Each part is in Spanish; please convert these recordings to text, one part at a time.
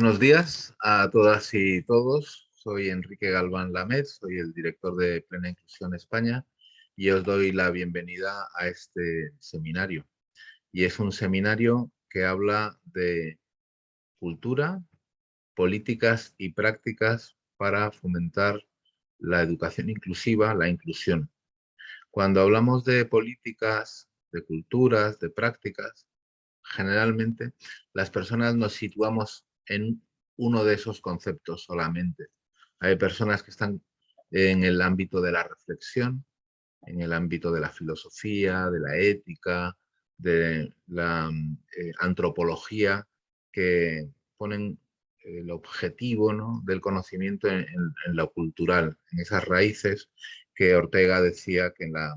Buenos días a todas y todos. Soy Enrique Galván Lamed, soy el director de Plena Inclusión España y os doy la bienvenida a este seminario. Y es un seminario que habla de cultura, políticas y prácticas para fomentar la educación inclusiva, la inclusión. Cuando hablamos de políticas, de culturas, de prácticas, generalmente las personas nos situamos en uno de esos conceptos solamente. Hay personas que están en el ámbito de la reflexión, en el ámbito de la filosofía, de la ética, de la eh, antropología, que ponen el objetivo del conocimiento en, lo cultural, en esas raíces que Ortega decía que en, la,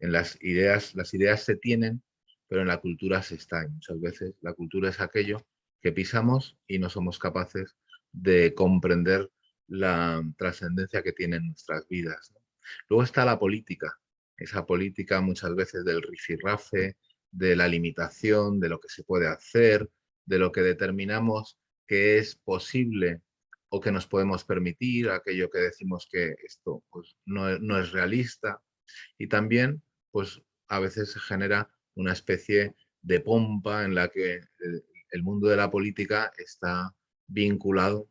en las ideas, las ideas se tienen, pero en la cultura se está. muchas veces la cultura es aquello pisamos y no somos capaces de comprender la trascendencia que tienen nuestras vidas. Luego está la política, esa política muchas veces del rifirrafe, de la limitación, de lo que se puede hacer, de lo que determinamos que es posible o que nos podemos permitir, aquello que decimos que esto pues, no, no, es realista. Y también, pues a veces se genera una especie de pompa en la que eh, el mundo de la política está vinculado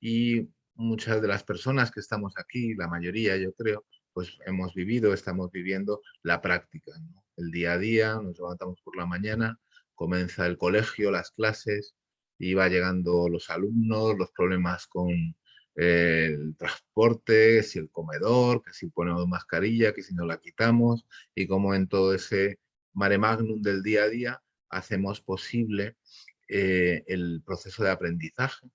y muchas de las personas que estamos aquí, la mayoría yo creo, pues hemos vivido, estamos viviendo la práctica. El día a día, nos levantamos por la mañana, comienza el colegio, las clases, y va llegando los alumnos, los problemas con eh, el transporte, si el comedor, que si ponemos mascarilla, que si no la quitamos, y como en todo ese mare magnum del día a día hacemos posible eh, el proceso de aprendizaje,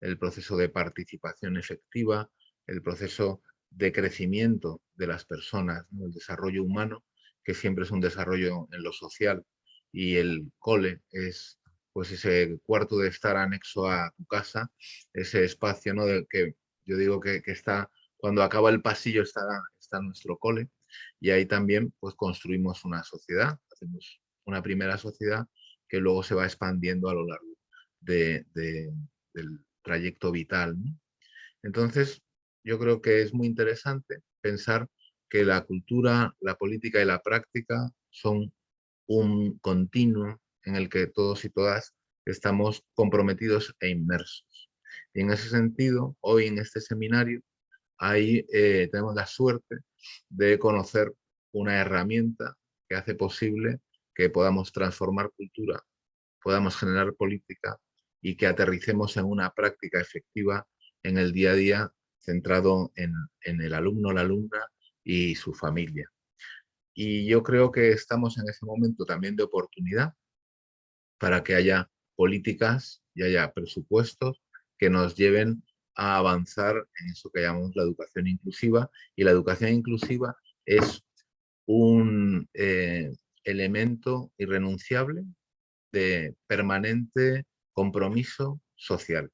el proceso de participación efectiva, el proceso de crecimiento de las personas, el desarrollo humano, que siempre es un desarrollo en lo social, y el cole es pues ese cuarto de estar anexo a tu casa, ese espacio ¿no? del que yo digo que, está, cuando acaba el pasillo está, está nuestro cole, y ahí también pues construimos una sociedad, hacemos una primera sociedad que luego se va expandiendo a lo largo de, del trayecto vital. Entonces, yo creo que es muy interesante pensar que la cultura, la política y la práctica son un continuo en el que todos y todas estamos comprometidos e inmersos. Y en ese sentido, hoy en este seminario, eh, tenemos la suerte de conocer una herramienta que hace posible que podamos transformar cultura, podamos generar política y que aterricemos en una práctica efectiva en el día a día centrado en, el alumno, la alumna y su familia. Y yo creo que estamos en ese momento también de oportunidad para que haya políticas y haya presupuestos que nos lleven a avanzar en eso que llamamos la educación inclusiva. Y la educación inclusiva es un eh, elemento irrenunciable de permanente compromiso social.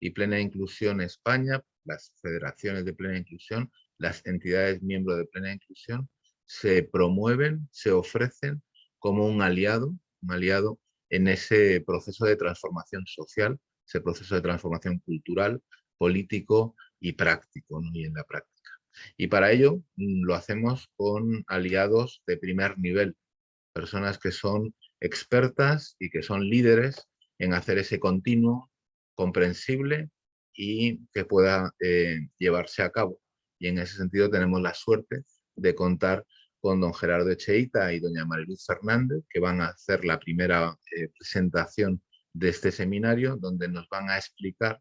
Y Plena Inclusión España, las federaciones de Plena Inclusión, las entidades miembros de Plena Inclusión, se promueven, se ofrecen como un aliado, un aliado en ese proceso de transformación social, ese proceso de transformación cultural, político y práctico, y en la práctica. Y para ello mm, lo hacemos con aliados de primer nivel, personas que son expertas y que son líderes en hacer ese continuo comprensible y que pueda eh, llevarse a cabo. Y en ese sentido tenemos la suerte de contar con don Gerardo Echeita y doña Mariluz Fernández, que van a hacer la primera eh, presentación de este seminario, donde nos van a explicar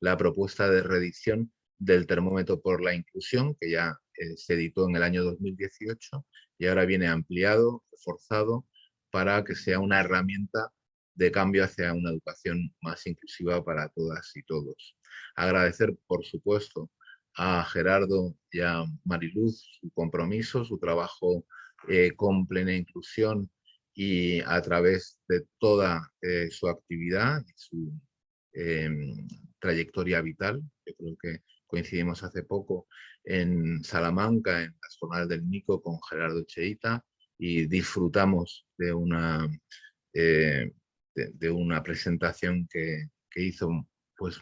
la propuesta de reedición del termómetro por la inclusión, que ya eh, se editó en el año 2018 y ahora viene ampliado, reforzado, para que sea una herramienta de cambio hacia una educación más inclusiva para todas y todos. Agradecer, por supuesto, a Gerardo y a Mariluz su compromiso, su trabajo eh, con plena inclusión y a través de toda eh, su actividad y su em, trayectoria vital. Yo creo que coincidimos hace poco en Salamanca, en las jornadas del Nico con Gerardo Cheita y disfrutamos de una, eh, de, una presentación que, que, hizo, pues,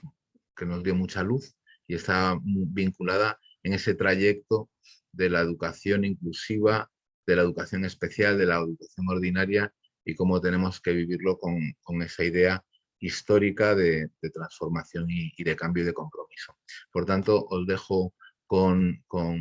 que nos dio mucha luz y está vinculada en ese trayecto de la educación inclusiva, de la educación especial, de la educación ordinaria y cómo tenemos que vivirlo con, con esa idea histórica de, transformación y, de cambio y de compromiso. Por tanto, os dejo con, con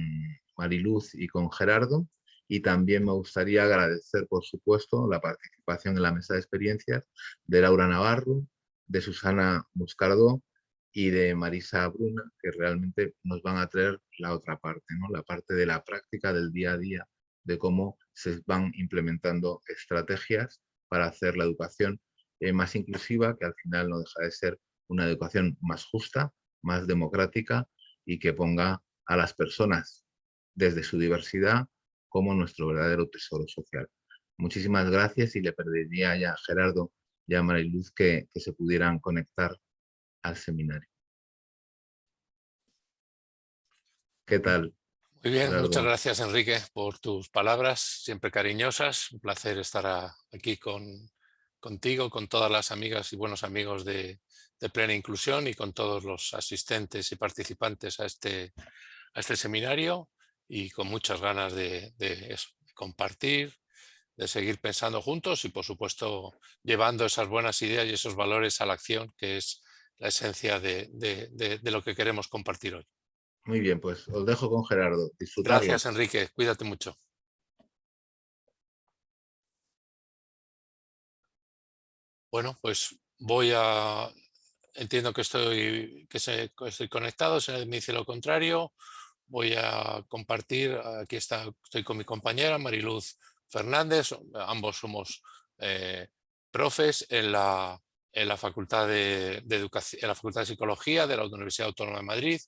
Mariluz y con Gerardo y también me gustaría agradecer, por supuesto, la participación en la mesa de experiencias de Laura Navarro, de Susana Muscardo y de Marisa Bruna, que realmente nos van a traer la otra parte, ¿no? la parte de la práctica del día a día, de cómo se van implementando estrategias para hacer la educación eh, más inclusiva, que al final no deja de ser una educación más justa, más democrática y que ponga a las personas desde su diversidad como nuestro verdadero tesoro social. Muchísimas gracias y le pediría ya a Gerardo y a Mariluz que, que se pudieran conectar al seminario. ¿Qué tal? Muy bien, muchas gracias Enrique por tus palabras, siempre cariñosas. Un placer estar aquí con, contigo, con todas las amigas y buenos amigos de, Plena Inclusión y con todos los asistentes y participantes a este, a este seminario y con muchas ganas de, compartir, de seguir pensando juntos y por supuesto llevando esas buenas ideas y esos valores a la acción que es la esencia de, lo que queremos compartir hoy. Muy bien, pues os dejo con Gerardo. Gracias Enrique, cuídate mucho. Bueno, pues voy a... Entiendo que estoy, que, estoy conectado, si me dice lo contrario, voy a compartir, aquí está, estoy con mi compañera Mariluz Fernández, ambos somos eh, profes en la, en la, Facultad de, Educación, en la Facultad de Psicología de la Universidad Autónoma de Madrid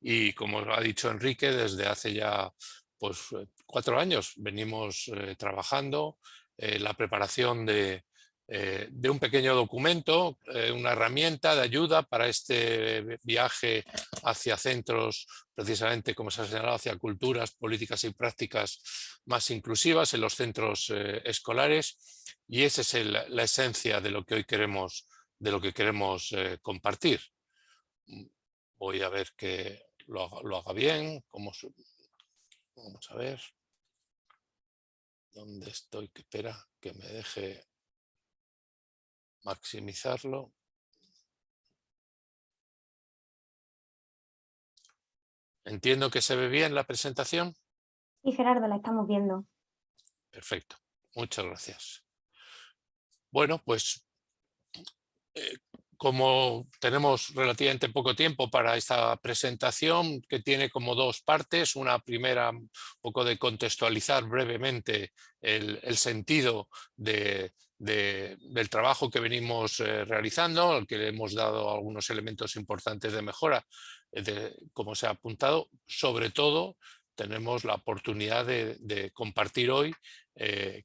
y como ha dicho Enrique, desde hace ya pues, cuatro años venimos eh, trabajando en la preparación de, eh, de un pequeño documento, eh, una herramienta de ayuda para este viaje hacia centros, precisamente como se ha señalado, hacia culturas, políticas y prácticas más inclusivas en los centros eh, escolares. Y esa es la esencia de lo que hoy queremos, de lo que queremos compartir. Voy a ver que lo, haga bien, vamos a ver. Dónde estoy, que espera que me deje maximizarlo. Entiendo que se ve bien la presentación. Sí, Gerardo, la estamos viendo. Perfecto, muchas gracias. Bueno, pues eh, como tenemos relativamente poco tiempo para esta presentación, que tiene como dos partes, una primera un poco de contextualizar brevemente el, sentido de, del trabajo que venimos eh, realizando, al que le hemos dado algunos elementos importantes de mejora, como se ha apuntado, sobre todo tenemos la oportunidad de, compartir hoy eh,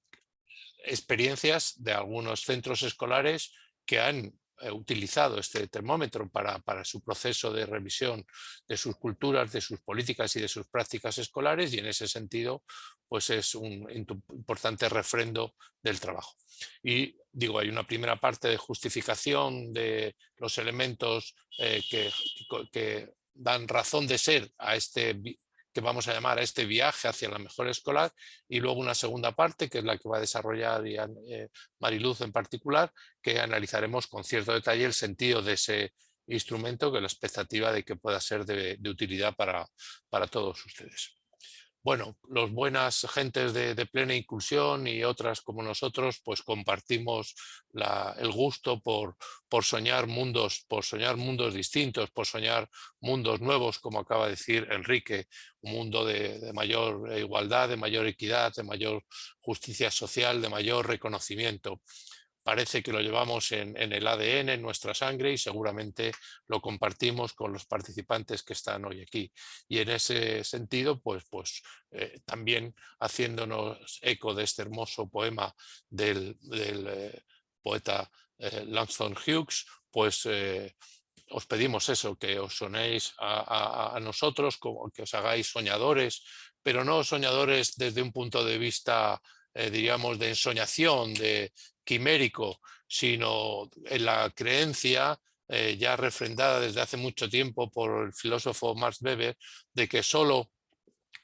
experiencias de algunos centros escolares que han eh, utilizado este termómetro para, para, su proceso de revisión de sus culturas, de sus políticas y de sus prácticas escolares y en ese sentido pues es un importante refrendo del trabajo. Y digo, hay una primera parte de justificación de los elementos eh, que, que dan razón de ser a este que vamos a llamar a este viaje hacia la mejor escolar y luego una segunda parte que es la que va a desarrollar eh, Mariluz en particular que analizaremos con cierto detalle el sentido de ese instrumento que la expectativa de que pueda ser de, utilidad para, para todos ustedes bueno, los buenas gentes de, plena inclusión y otras como nosotros, pues compartimos el gusto por, soñar mundos, por soñar mundos distintos, por soñar mundos nuevos, como acaba de decir Enrique, un mundo de mayor igualdad, de mayor equidad, de mayor justicia social, de mayor reconocimiento parece que lo llevamos en, el ADN, en nuestra sangre y seguramente lo compartimos con los participantes que están hoy aquí. Y en ese sentido, pues, pues eh, también haciéndonos eco de este hermoso poema del, eh, poeta eh, Langston Hughes, pues os pedimos eso, que os sonéis a, nosotros, como que os hagáis soñadores, pero no soñadores desde un punto de vista diríamos, de ensoñación, de, quimérico, sino en la creencia eh, ya refrendada desde hace mucho tiempo por el filósofo Max Weber, de que solo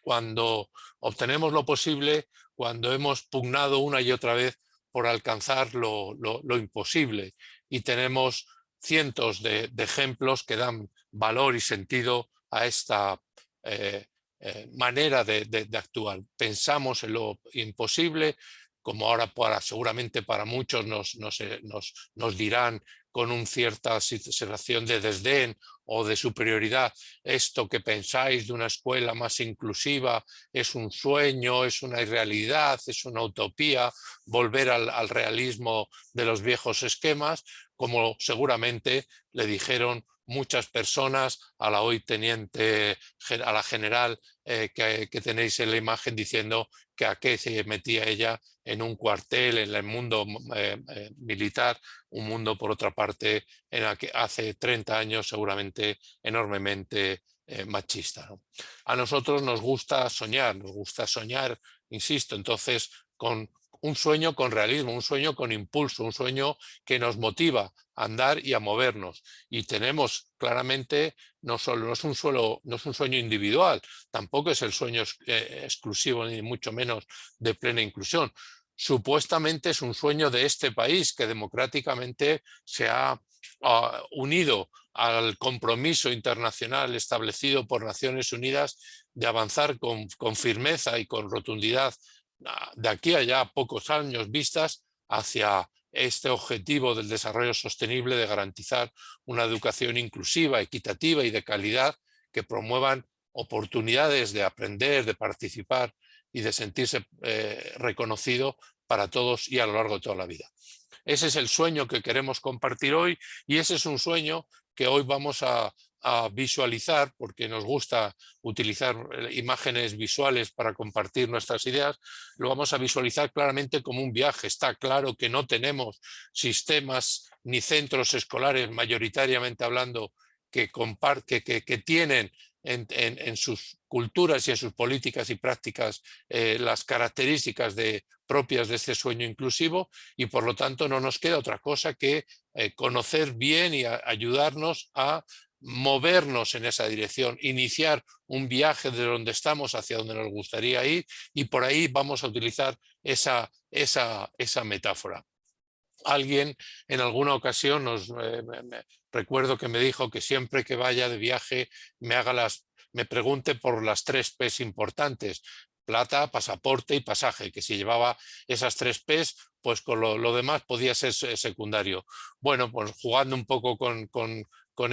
cuando obtenemos lo posible, cuando hemos pugnado una y otra vez por alcanzar lo, imposible. Y tenemos cientos de, ejemplos que dan valor y sentido a esta eh, eh, manera de, actuar. Pensamos en lo imposible, como ahora para, seguramente para muchos nos, nos, eh, nos, dirán con una cierta sensación de desdén o de superioridad, esto que pensáis de una escuela más inclusiva es un sueño, es una irrealidad, es una utopía, volver al realismo de los viejos esquemas, como seguramente le dijeron muchas personas a la hoy teniente, a la general eh, que, tenéis en la imagen diciendo que a qué se metía ella en un cuartel, en el mundo eh, eh, militar, un mundo por otra parte en el que hace 30 años seguramente enormemente machista. A nosotros nos gusta soñar, nos gusta soñar, insisto, entonces con un sueño con realismo, un sueño con impulso, un sueño que nos motiva a andar y a movernos. Y tenemos claramente, no solo no es un, no es un sueño individual, tampoco es el sueño eh, exclusivo ni mucho menos de plena inclusión. Supuestamente es un sueño de este país que democráticamente se ha unido al compromiso internacional establecido por Naciones Unidas de avanzar con firmeza y con rotundidad de aquí a ya pocos años vistas hacia este objetivo del desarrollo sostenible de garantizar una educación inclusiva, equitativa y de calidad que promuevan oportunidades de aprender, de participar y de sentirse eh, reconocido para todos y a lo largo de toda la vida. Ese es el sueño que queremos compartir hoy y ese es un sueño que hoy vamos a, a visualizar, porque nos gusta utilizar eh, imágenes visuales para compartir nuestras ideas, lo vamos a visualizar claramente como un viaje. Está claro que no tenemos sistemas ni centros escolares, mayoritariamente hablando, que, que, que, tienen en, sus culturas y en sus políticas y prácticas eh, las características de, propias de este sueño inclusivo y por lo tanto no nos queda otra cosa que eh, conocer bien y ayudarnos a movernos en esa dirección, iniciar un viaje de donde estamos hacia donde nos gustaría ir y por ahí vamos a utilizar esa, esa, esa metáfora. Alguien en alguna ocasión nos eh, recuerdo que me dijo que siempre que vaya de viaje me haga las me pregunte por las tres P's importantes, plata, pasaporte y pasaje, que si llevaba esas tres P's, pues con lo, demás podía ser secundario. Bueno, pues jugando un poco con, con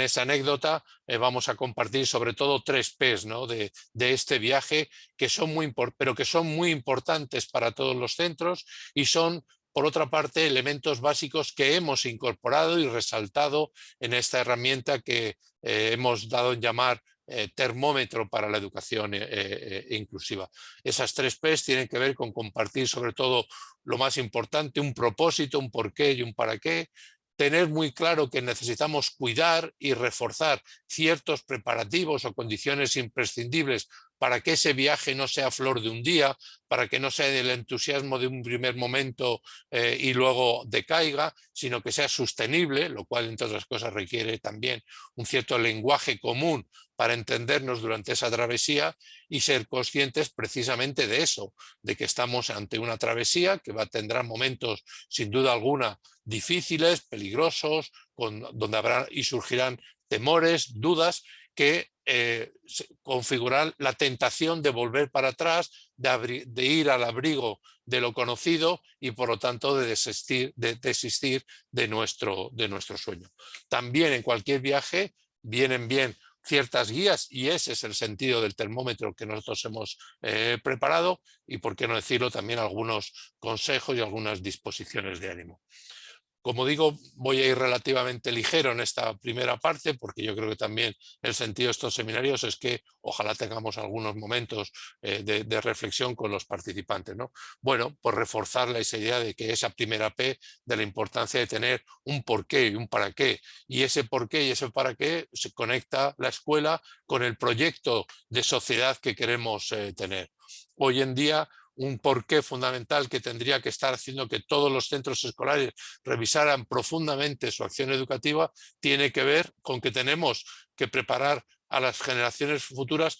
esa anécdota eh, vamos a compartir sobre todo tres P's ¿no? de, este viaje, que son muy pero que son muy importantes para todos los centros y son por otra parte, elementos básicos que hemos incorporado y resaltado en esta herramienta que eh, hemos dado en llamar eh, termómetro para la educación inclusiva. Esas tres P's tienen que ver con compartir sobre todo lo más importante, un propósito, un porqué y un para qué, tener muy claro que necesitamos cuidar y reforzar ciertos preparativos o condiciones imprescindibles para que ese viaje no sea flor de un día, para que no sea el entusiasmo de un primer momento eh, y luego decaiga, sino que sea sostenible, lo cual entre otras cosas requiere también un cierto lenguaje común para entendernos durante esa travesía y ser conscientes precisamente de eso, de que estamos ante una travesía que va, tendrá momentos sin duda alguna difíciles, peligrosos, con, donde habrá y surgirán temores, dudas, que eh, configurar la tentación de volver para atrás, de, ir al abrigo de lo conocido y por lo tanto de desistir de, nuestro sueño. También en cualquier viaje vienen bien ciertas guías y ese es el sentido del termómetro que nosotros hemos eh, preparado y por qué no decirlo también algunos consejos y algunas disposiciones de ánimo. Como digo, voy a ir relativamente ligero en esta primera parte porque yo creo que también el sentido de estos seminarios es que ojalá tengamos algunos momentos eh, de, reflexión con los participantes. ¿no? Bueno, pues reforzar esa idea de que esa primera P de la importancia de tener un porqué y un para qué. Y ese porqué y ese para qué se conecta la escuela con el proyecto de sociedad que queremos eh, tener. Hoy en día un porqué fundamental que tendría que estar haciendo que todos los centros escolares revisaran profundamente su acción educativa, tiene que ver con que tenemos que preparar a las generaciones futuras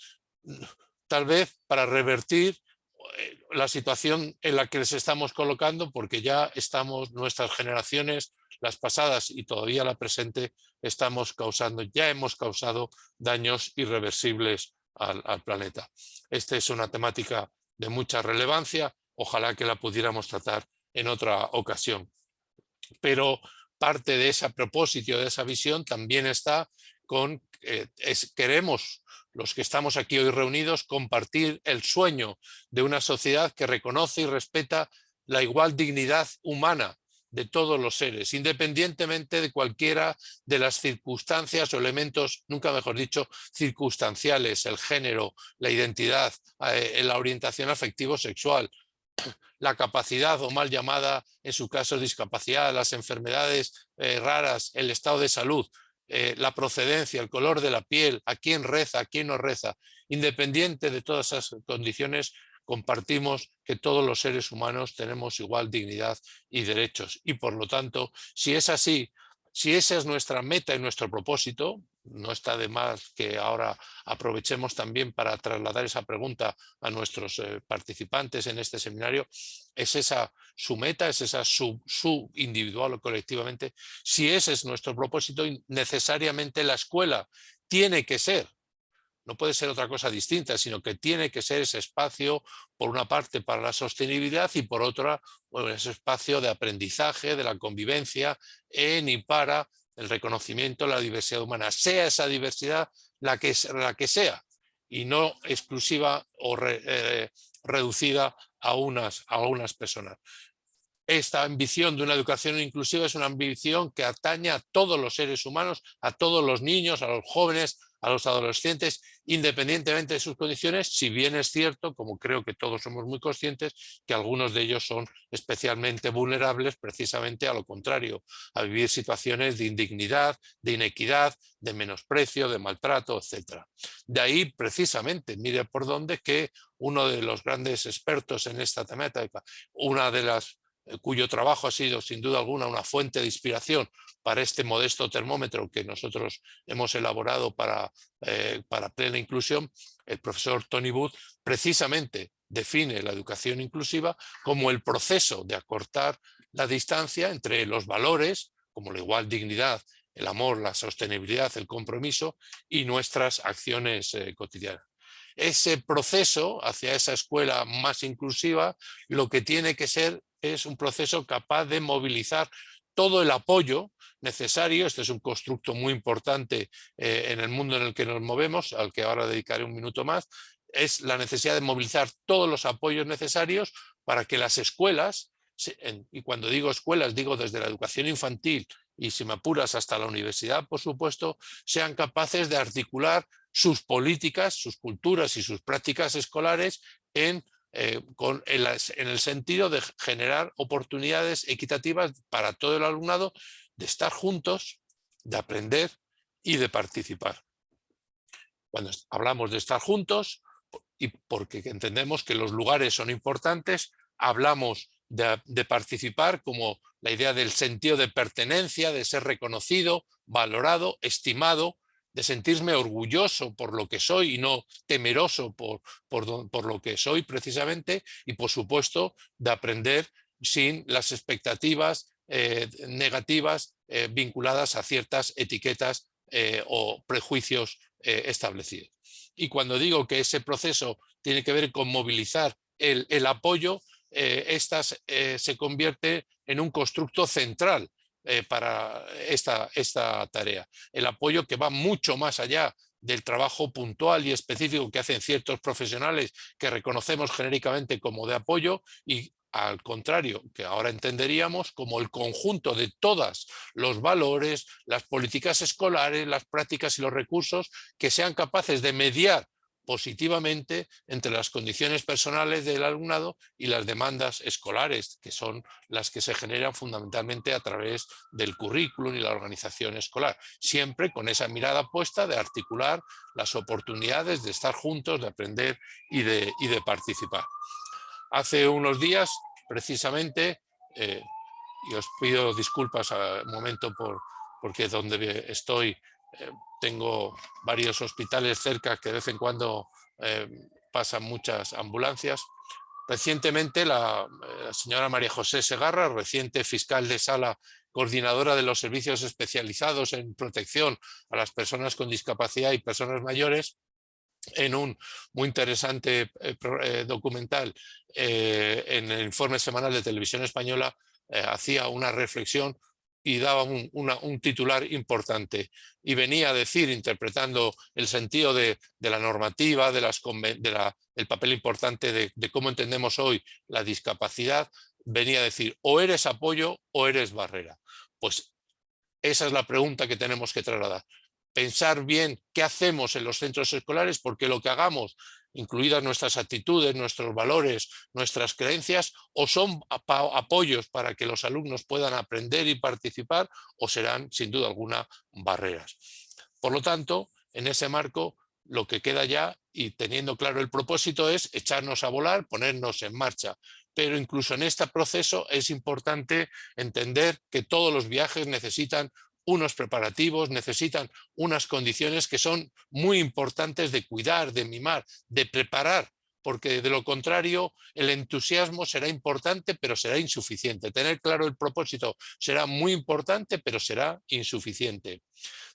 tal vez para revertir eh, la situación en la que les estamos colocando porque ya estamos, nuestras generaciones, las pasadas y todavía la presente, estamos causando, ya hemos causado daños irreversibles al, al planeta. Esta es una temática de mucha relevancia, ojalá que la pudiéramos tratar en otra ocasión. Pero parte de ese propósito, de esa visión, también está con, eh, queremos los que estamos aquí hoy reunidos, compartir el sueño de una sociedad que reconoce y respeta la igual dignidad humana de todos los seres, independientemente de cualquiera de las circunstancias o elementos, nunca mejor dicho, circunstanciales, el género, la identidad, eh, la orientación afectivo-sexual, la capacidad o mal llamada, en su caso, discapacidad, las enfermedades eh, raras, el estado de salud, eh, la procedencia, el color de la piel, a quién reza, a quién no reza, independiente de todas esas condiciones, compartimos que todos los seres humanos tenemos igual dignidad y derechos. Y por lo tanto, si es así, si esa es nuestra meta y nuestro propósito, no está de más que ahora aprovechemos también para trasladar esa pregunta a nuestros eh, participantes en este seminario, ¿es esa su meta, es esa su, su individual o colectivamente? Si ese es nuestro propósito, necesariamente la escuela tiene que ser no puede ser otra cosa distinta, sino que tiene que ser ese espacio, por una parte, para la sostenibilidad y por otra, ese espacio de aprendizaje, de la convivencia en y para el reconocimiento de la diversidad humana, sea esa diversidad la que, la que sea, y no exclusiva o eh, reducida a unas, a unas personas. Esta ambición de una educación inclusiva es una ambición que atañe a todos los seres humanos, a todos los niños, a los jóvenes, a los adolescentes, independientemente de sus condiciones, si bien es cierto, como creo que todos somos muy conscientes, que algunos de ellos son especialmente vulnerables precisamente a lo contrario, a vivir situaciones de indignidad, de inequidad, de menosprecio, de maltrato, etc. De ahí precisamente, mire por dónde, que uno de los grandes expertos en esta temática, una de las cuyo trabajo ha sido sin duda alguna una fuente de inspiración para este modesto termómetro que nosotros hemos elaborado para, eh, para plena inclusión, el profesor Tony Wood precisamente define la educación inclusiva como el proceso de acortar la distancia entre los valores, como la igual dignidad, el amor, la sostenibilidad, el compromiso y nuestras acciones eh, cotidianas. Ese proceso hacia esa escuela más inclusiva lo que tiene que ser es un proceso capaz de movilizar todo el apoyo necesario, este es un constructo muy importante eh, en el mundo en el que nos movemos, al que ahora dedicaré un minuto más, es la necesidad de movilizar todos los apoyos necesarios para que las escuelas y cuando digo escuelas digo desde la educación infantil y si me apuras hasta la universidad, por supuesto, sean capaces de articular sus políticas, sus culturas y sus prácticas escolares en, eh, con, en, el sentido de generar oportunidades equitativas para todo el alumnado de estar juntos, de aprender y de participar. Cuando hablamos de estar juntos, y porque entendemos que los lugares son importantes, hablamos de, participar como la idea del sentido de pertenencia, de ser reconocido, valorado, estimado, de sentirme orgulloso por lo que soy y no temeroso por, por, lo que soy precisamente y por supuesto de aprender sin las expectativas eh, negativas eh, vinculadas a ciertas etiquetas eh, o prejuicios establecidos. Y cuando digo que ese proceso tiene que ver con movilizar el, el apoyo, esta eh, se convierte en un constructo central eh, para esta, esta tarea. El apoyo que va mucho más allá del trabajo puntual y específico que hacen ciertos profesionales que reconocemos genéricamente como de apoyo y al contrario, que ahora entenderíamos como el conjunto de todos los valores, las políticas escolares, las prácticas y los recursos que sean capaces de mediar positivamente entre las condiciones personales del alumnado y las demandas escolares, que son las que se generan fundamentalmente a través del currículum y la organización escolar, siempre con esa mirada puesta de articular las oportunidades de estar juntos, de aprender y de, y de participar. Hace unos días, precisamente, eh, y os pido disculpas a momento por, porque donde estoy eh, tengo varios hospitales cerca que de vez en cuando eh, pasan muchas ambulancias. Recientemente eh, la, señora María José Segarra, reciente fiscal de sala, coordinadora de los servicios especializados en protección a las personas con discapacidad y personas mayores, en un muy interesante documental en el informe semanal de Televisión Española, hacía una reflexión y daba un, titular importante y venía a decir, interpretando el sentido de, la normativa, de las, del papel importante de, de, cómo entendemos hoy la discapacidad, venía a decir o eres apoyo o eres barrera. Pues esa es la pregunta que tenemos que trasladar. Pensar bien qué hacemos en los centros escolares porque lo que hagamos incluidas nuestras actitudes, nuestros valores, nuestras creencias, o son apoyos para que los alumnos puedan aprender y participar, o serán, sin duda alguna, barreras. Por lo tanto, en ese marco, lo que queda ya, y teniendo claro el propósito, es echarnos a volar, ponernos en marcha. Pero incluso en este proceso es importante entender que todos los viajes necesitan unos preparativos, necesitan unas condiciones que son muy importantes de cuidar, de mimar, de preparar, porque de lo contrario el entusiasmo será importante pero será insuficiente. Tener claro el propósito será muy importante pero será insuficiente.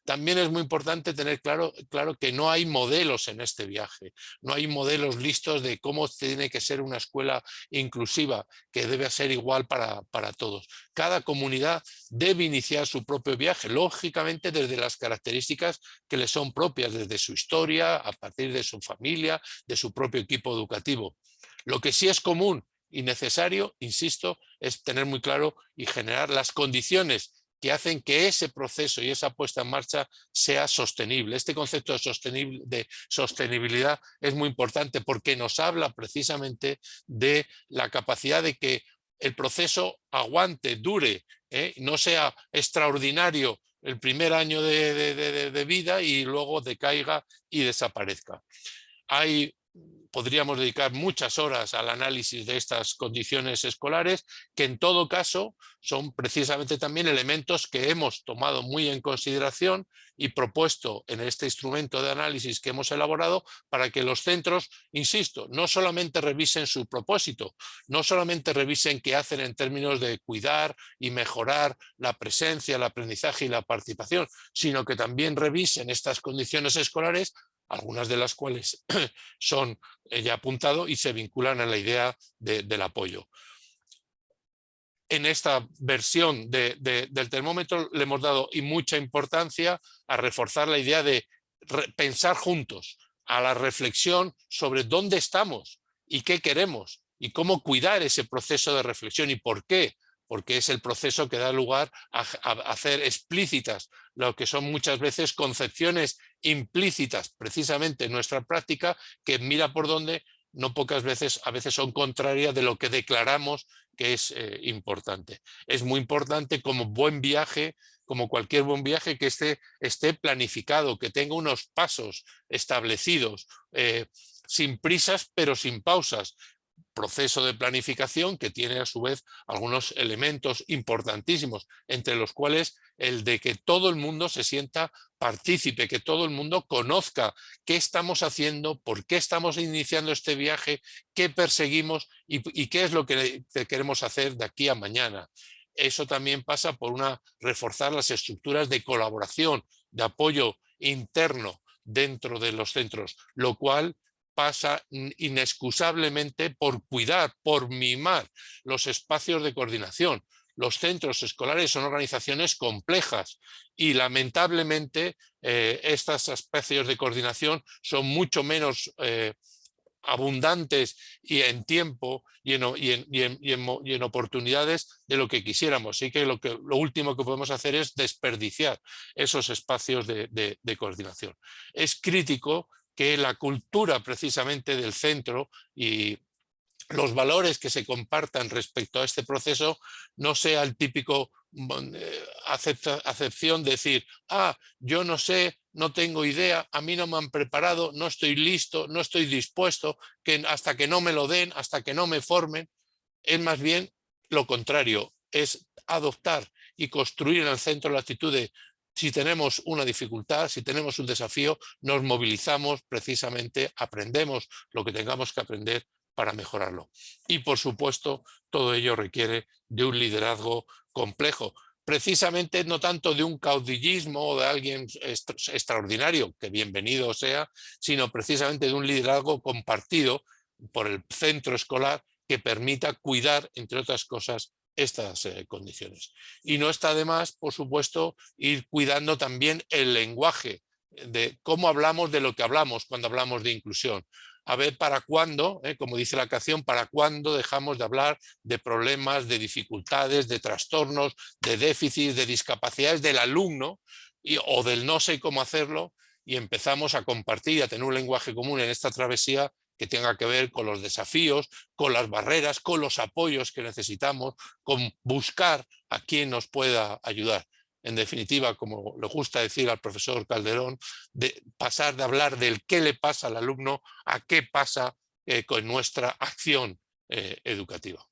También es muy importante tener claro, claro que no hay modelos en este viaje, no hay modelos listos de cómo tiene que ser una escuela inclusiva, que debe ser igual para, para todos. Cada comunidad debe iniciar su propio viaje, lógicamente desde las características que le son propias, desde su historia, a partir de su familia, de su propio equipo educativo. Lo que sí es común y necesario, insisto, es tener muy claro y generar las condiciones que hacen que ese proceso y esa puesta en marcha sea sostenible. Este concepto de, de sostenibilidad es muy importante porque nos habla precisamente de la capacidad de que el proceso aguante, dure, ¿eh? no sea extraordinario el primer año de, de, vida y luego decaiga y desaparezca. Hay podríamos dedicar muchas horas al análisis de estas condiciones escolares, que en todo caso son precisamente también elementos que hemos tomado muy en consideración y propuesto en este instrumento de análisis que hemos elaborado para que los centros, insisto, no solamente revisen su propósito, no solamente revisen qué hacen en términos de cuidar y mejorar la presencia, el aprendizaje y la participación, sino que también revisen estas condiciones escolares algunas de las cuales son eh, ya apuntado y se vinculan a la idea del apoyo. En esta versión del termómetro le hemos dado y mucha importancia a reforzar la idea de pensar juntos, a la reflexión sobre dónde estamos y qué queremos y cómo cuidar ese proceso de reflexión y por qué porque es el proceso que da lugar a, hacer explícitas lo que son muchas veces concepciones implícitas precisamente en nuestra práctica que mira por dónde no pocas veces, a veces son contrarias de lo que declaramos que es eh, importante. Es muy importante como buen viaje, como cualquier buen viaje, que esté, esté planificado, que tenga unos pasos establecidos, eh, sin prisas pero sin pausas, proceso de planificación que tiene a su vez algunos elementos importantísimos, entre los cuales el de que todo el mundo se sienta partícipe, que todo el mundo conozca qué estamos haciendo, por qué estamos iniciando este viaje, qué perseguimos y, qué es lo que queremos hacer de aquí a mañana. Eso también pasa por una reforzar las estructuras de colaboración, de apoyo interno dentro de los centros, lo cual pasa inexcusablemente por cuidar, por mimar los espacios de coordinación. Los centros escolares son organizaciones complejas y lamentablemente eh, estas espacios de coordinación son mucho menos eh, abundantes y en tiempo y en, oportunidades de lo que quisiéramos. Así que lo, que lo último que podemos hacer es desperdiciar esos espacios de coordinación. Es crítico que la cultura precisamente del centro y los valores que se compartan respecto a este proceso no sea el típico mm, eh, acepción de decir, ah, yo no sé, no tengo idea, a mí no me han preparado, no estoy listo, no estoy dispuesto, que hasta que no me lo den, hasta que no me formen. Es más bien lo contrario, es adoptar y construir en el centro la actitud de si tenemos una dificultad, si tenemos un desafío, nos movilizamos precisamente, aprendemos lo que tengamos que aprender para mejorarlo. Y por supuesto, todo ello requiere de un liderazgo complejo, precisamente no tanto de un caudillismo o de alguien extraordinario, que bienvenido sea, sino precisamente de un liderazgo compartido por el centro escolar que permita cuidar, entre otras cosas, estas eh, condiciones. Y no está de más, por supuesto, ir cuidando también el lenguaje de cómo hablamos de lo que hablamos cuando hablamos de inclusión. A ver para cuándo, eh, como dice la canción, para cuándo dejamos de hablar de problemas, de dificultades, de trastornos, de déficits, de discapacidades del alumno y, o del no sé cómo hacerlo y empezamos a compartir a tener un lenguaje común en esta travesía que tenga que ver con los desafíos, con las barreras, con los apoyos que necesitamos, con buscar a quien nos pueda ayudar. En definitiva, como le gusta decir al profesor Calderón, de pasar de hablar del qué le pasa al alumno a qué pasa eh, con nuestra acción eh, educativa.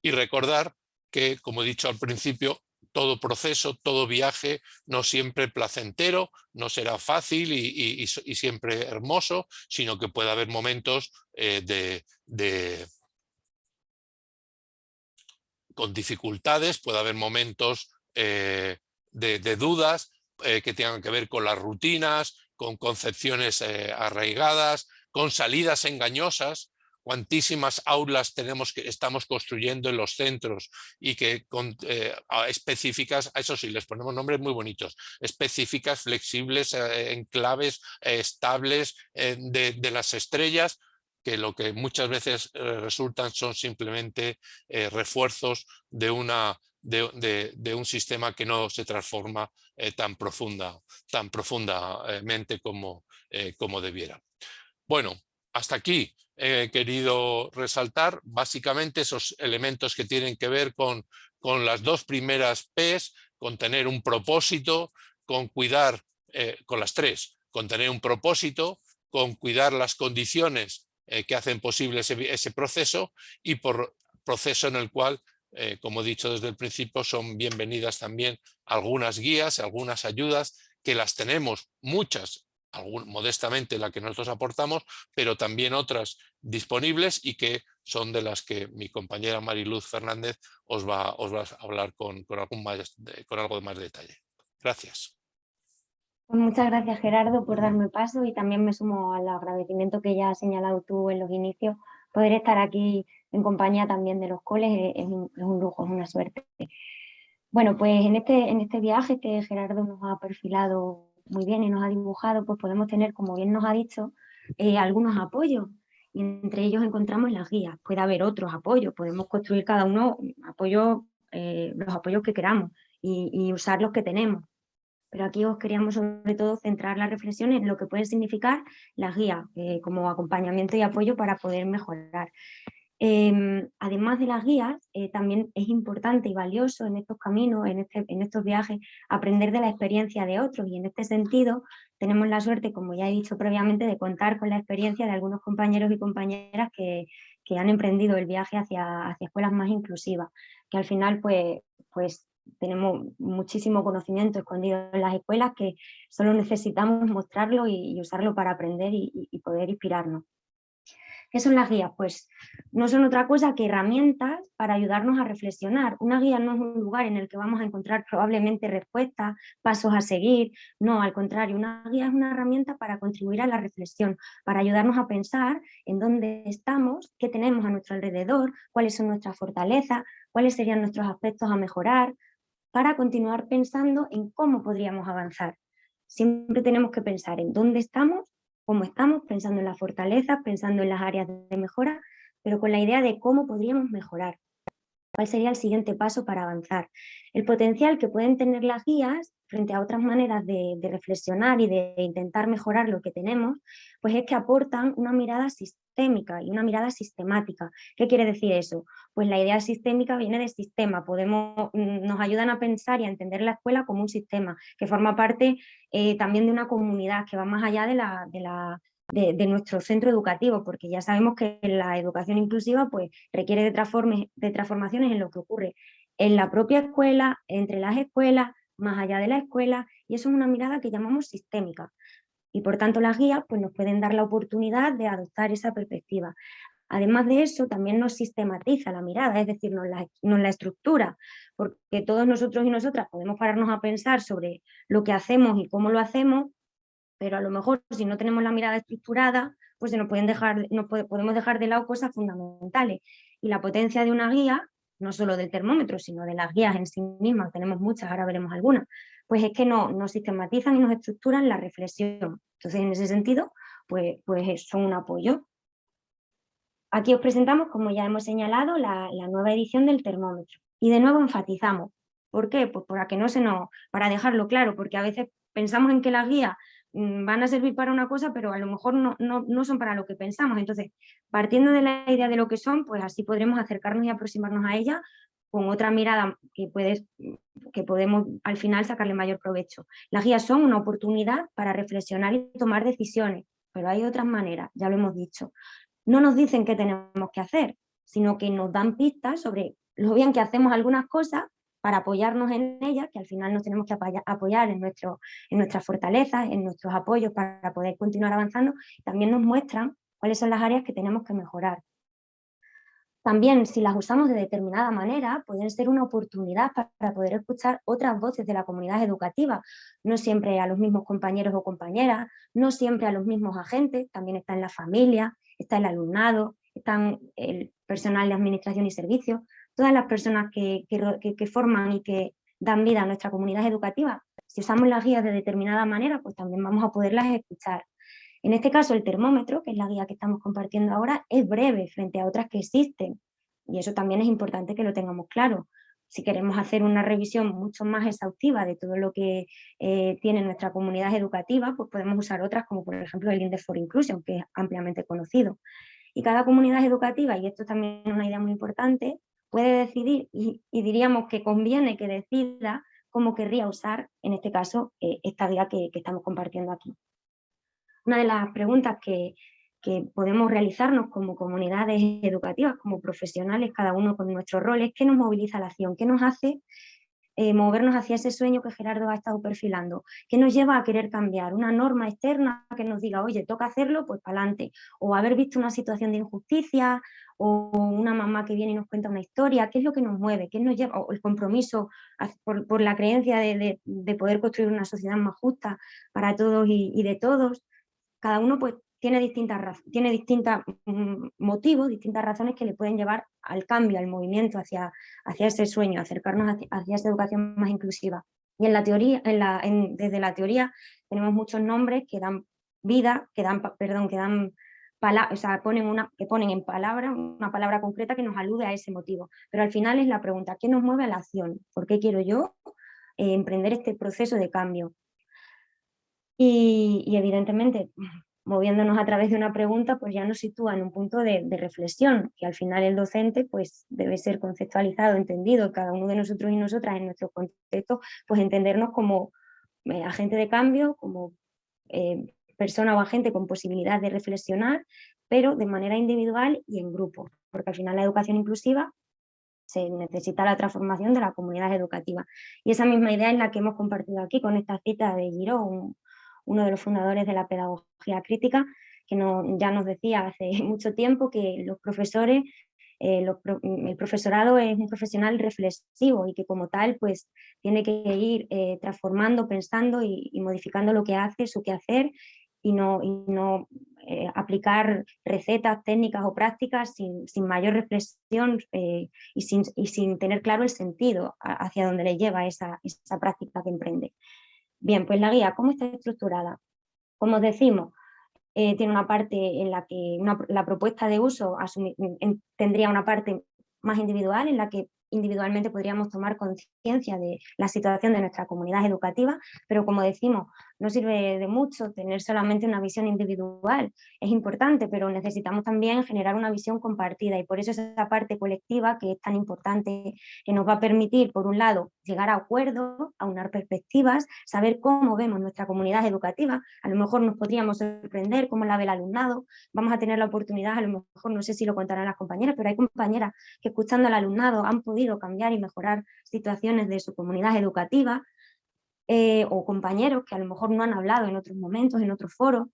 Y recordar que, como he dicho al principio, todo proceso, todo viaje, no siempre placentero, no será fácil y, siempre hermoso, sino que puede haber momentos eh, de, con dificultades, puede haber momentos eh, de, dudas eh, que tengan que ver con las rutinas, con concepciones arraigadas, con salidas engañosas, cuantísimas aulas tenemos que estamos construyendo en los centros y que con, eh, específicas, a eso sí, les ponemos nombres muy bonitos, específicas, flexibles, eh, en claves eh, estables de, las estrellas, que lo que muchas veces resultan son simplemente refuerzos de, una, de, un sistema que no se transforma tan, profunda, tan profundamente como, como debiera. Bueno, hasta aquí he querido resaltar básicamente esos elementos que tienen que ver con, con las dos primeras Ps, con tener un propósito, con cuidar, eh, con las tres, con tener un propósito, con cuidar las condiciones eh, que hacen posible ese, proceso y por proceso en el cual, eh, como he dicho desde el principio, son bienvenidas también algunas guías, algunas ayudas que las tenemos muchas modestamente la que nosotros aportamos, pero también otras disponibles y que son de las que mi compañera Mariluz Fernández os va, a hablar con, con, más, algo de más detalle. Gracias. Pues muchas gracias Gerardo por darme paso y también me sumo al agradecimiento que ya has señalado tú en los inicios. Poder estar aquí en compañía también de los coles es un, lujo, es una suerte. Bueno, pues en este, en este viaje que Gerardo nos ha perfilado muy bien y nos ha dibujado, pues podemos tener, como bien nos ha dicho, eh, algunos apoyos. y entre ellos encontramos las guías. Puede haber otros apoyos, podemos construir cada uno apoyo, eh, los apoyos que queramos y, usar los que tenemos. Pero aquí os queríamos sobre todo centrar la reflexión en lo que pueden significar las guías eh, como acompañamiento y apoyo para poder mejorar. Em, además de las guías, eh, también es importante y valioso en estos caminos, en, este, en, estos viajes, aprender de la experiencia de otros y en este sentido tenemos la suerte, como ya he dicho previamente, de contar con la experiencia de algunos compañeros y compañeras que, han emprendido el viaje hacia, hacia, escuelas más inclusivas, que al final pues, pues tenemos muchísimo conocimiento escondido en las escuelas que solo necesitamos mostrarlo y, usarlo para aprender y poder inspirarnos. ¿Qué son las guías? Pues no son otra cosa que herramientas para ayudarnos a reflexionar. Una guía no es un lugar en el que vamos a encontrar probablemente respuestas, pasos a seguir, no, al contrario, una guía es una herramienta para contribuir a la reflexión, para ayudarnos a pensar en dónde estamos, qué tenemos a nuestro alrededor, cuáles son nuestras fortalezas, cuáles serían nuestros aspectos a mejorar, para continuar pensando en cómo podríamos avanzar. Siempre tenemos que pensar en dónde estamos cómo estamos, pensando en las fortalezas, pensando en las áreas de mejora, pero con la idea de cómo podríamos mejorar. ¿Cuál sería el siguiente paso para avanzar? El potencial que pueden tener las guías frente a otras maneras de, reflexionar y de intentar mejorar lo que tenemos, pues es que aportan una mirada sistémica y una mirada sistemática. ¿Qué quiere decir eso? Pues la idea sistémica viene de sistema, Podemos, mm, nos ayudan a pensar y a entender la escuela como un sistema, que forma parte eh, también de una comunidad que va más allá de la, de la de, nuestro centro educativo, porque ya sabemos que la educación inclusiva pues, requiere de, de transformaciones en lo que ocurre en la propia escuela, entre las escuelas, más allá de la escuela, y eso es una mirada que llamamos sistémica. Y por tanto las guías pues, nos pueden dar la oportunidad de adoptar esa perspectiva. Además de eso, también nos sistematiza la mirada, es decir, nos nos la, estructura, porque todos nosotros y nosotras podemos pararnos a pensar sobre lo que hacemos y cómo lo hacemos, pero a lo mejor si no tenemos la mirada estructurada, pues se nos pueden dejar, no podemos dejar de lado cosas fundamentales. Y la potencia de una guía, no solo del termómetro, sino de las guías en sí mismas, tenemos muchas, ahora veremos algunas, pues es que no, nos sistematizan y nos estructuran la reflexión. Entonces, en ese sentido, pues, pues son un apoyo. Aquí os presentamos, como ya hemos señalado, la, la nueva edición del termómetro. Y de nuevo enfatizamos. ¿Por qué? Pues para que no se nos, para dejarlo claro, porque a veces pensamos en que la guía van a servir para una cosa, pero a lo mejor no, no, son para lo que pensamos. Entonces, partiendo de la idea de lo que son, pues así podremos acercarnos y aproximarnos a ella con otra mirada que, puedes, que podemos al final sacarle mayor provecho. Las guías son una oportunidad para reflexionar y tomar decisiones, pero hay otras maneras, ya lo hemos dicho. No nos dicen qué tenemos que hacer, sino que nos dan pistas sobre lo bien que hacemos algunas cosas para apoyarnos en ella, que al final nos tenemos que apoyar en, en nuestras fortalezas, en nuestros apoyos para poder continuar avanzando, también nos muestran cuáles son las áreas que tenemos que mejorar. También, si las usamos de determinada manera, pueden ser una oportunidad para poder escuchar otras voces de la comunidad educativa, no siempre a los mismos compañeros o compañeras, no siempre a los mismos agentes, también está en la familia, está el alumnado, están el personal de administración y servicios, todas las personas que, forman y que dan vida a nuestra comunidad educativa, si usamos las guías de determinada manera, pues también vamos a poderlas escuchar. En este caso, el termómetro, que es la guía que estamos compartiendo ahora, es breve frente a otras que existen. Y eso también es importante que lo tengamos claro. Si queremos hacer una revisión mucho más exhaustiva de todo lo que eh, tiene nuestra comunidad educativa, pues podemos usar otras como por ejemplo el Index for Inclusion, que es ampliamente conocido. Y cada comunidad educativa, y esto también es una idea muy importante, puede decidir y, diríamos que conviene que decida cómo querría usar, en este caso, eh, esta guía que, estamos compartiendo aquí. Una de las preguntas que, que podemos realizarnos como comunidades educativas, como profesionales, cada uno con nuestros roles, ¿qué nos moviliza la acción? ¿Qué nos hace eh, movernos hacia ese sueño que Gerardo ha estado perfilando, que nos lleva a querer cambiar, una norma externa que nos diga, oye, toca hacerlo, pues para adelante, o haber visto una situación de injusticia, o una mamá que viene y nos cuenta una historia, ¿qué es lo que nos mueve? ¿Qué nos lleva? O el compromiso por, la creencia de, poder construir una sociedad más justa para todos y, de todos, cada uno pues tiene distintas, tiene distintos mm, motivos, distintas razones que le pueden llevar al cambio, al movimiento hacia, hacia ese sueño, acercarnos hacia, esa educación más inclusiva. Y en la teoría, en la, desde la teoría tenemos muchos nombres que dan vida, que dan, perdón, que dan o sea, ponen una, que ponen en palabra una palabra concreta que nos alude a ese motivo. Pero al final es la pregunta, ¿qué nos mueve a la acción? ¿Por qué quiero yo eh, emprender este proceso de cambio? Y, evidentemente, moviéndonos a través de una pregunta, pues ya nos sitúa en un punto de, reflexión, que al final el docente pues debe ser conceptualizado, entendido, cada uno de nosotros y nosotras en nuestro contexto, pues entendernos como eh, agente de cambio, como eh, persona o agente con posibilidad de reflexionar, pero de manera individual y en grupo, porque al final la educación inclusiva se necesita la transformación de la comunidad educativa. Y esa misma idea es la que hemos compartido aquí con esta cita de Giro, uno de los fundadores de la pedagogía crítica, que ya nos decía hace mucho tiempo que los profesores eh, el profesorado es un profesional reflexivo y que como tal pues tiene que ir eh, transformando, pensando y, y, modificando lo que hace, su quehacer y no, eh, aplicar recetas, técnicas o prácticas sin, mayor reflexión eh, y, sin, tener claro el sentido hacia dónde le lleva esa, esa, práctica que emprende. Bien, pues la guía, ¿cómo está estructurada? Como decimos, eh, tiene una parte en la que la propuesta de uso tendría una parte más individual en la que individualmente podríamos tomar conciencia de la situación de nuestra comunidad educativa, pero como decimos, no sirve de mucho tener solamente una visión individual, es importante, pero necesitamos también generar una visión compartida y por eso esa parte colectiva que es tan importante, que nos va a permitir, por un lado, llegar a acuerdos, aunar perspectivas, saber cómo vemos nuestra comunidad educativa, a lo mejor nos podríamos sorprender cómo la ve el alumnado, vamos a tener la oportunidad, a lo mejor no sé si lo contarán las compañeras, pero hay compañeras que escuchando al alumnado han podido cambiar y mejorar situaciones de su comunidad educativa, eh, o compañeros que a lo mejor no han hablado en otros momentos, en otros foros,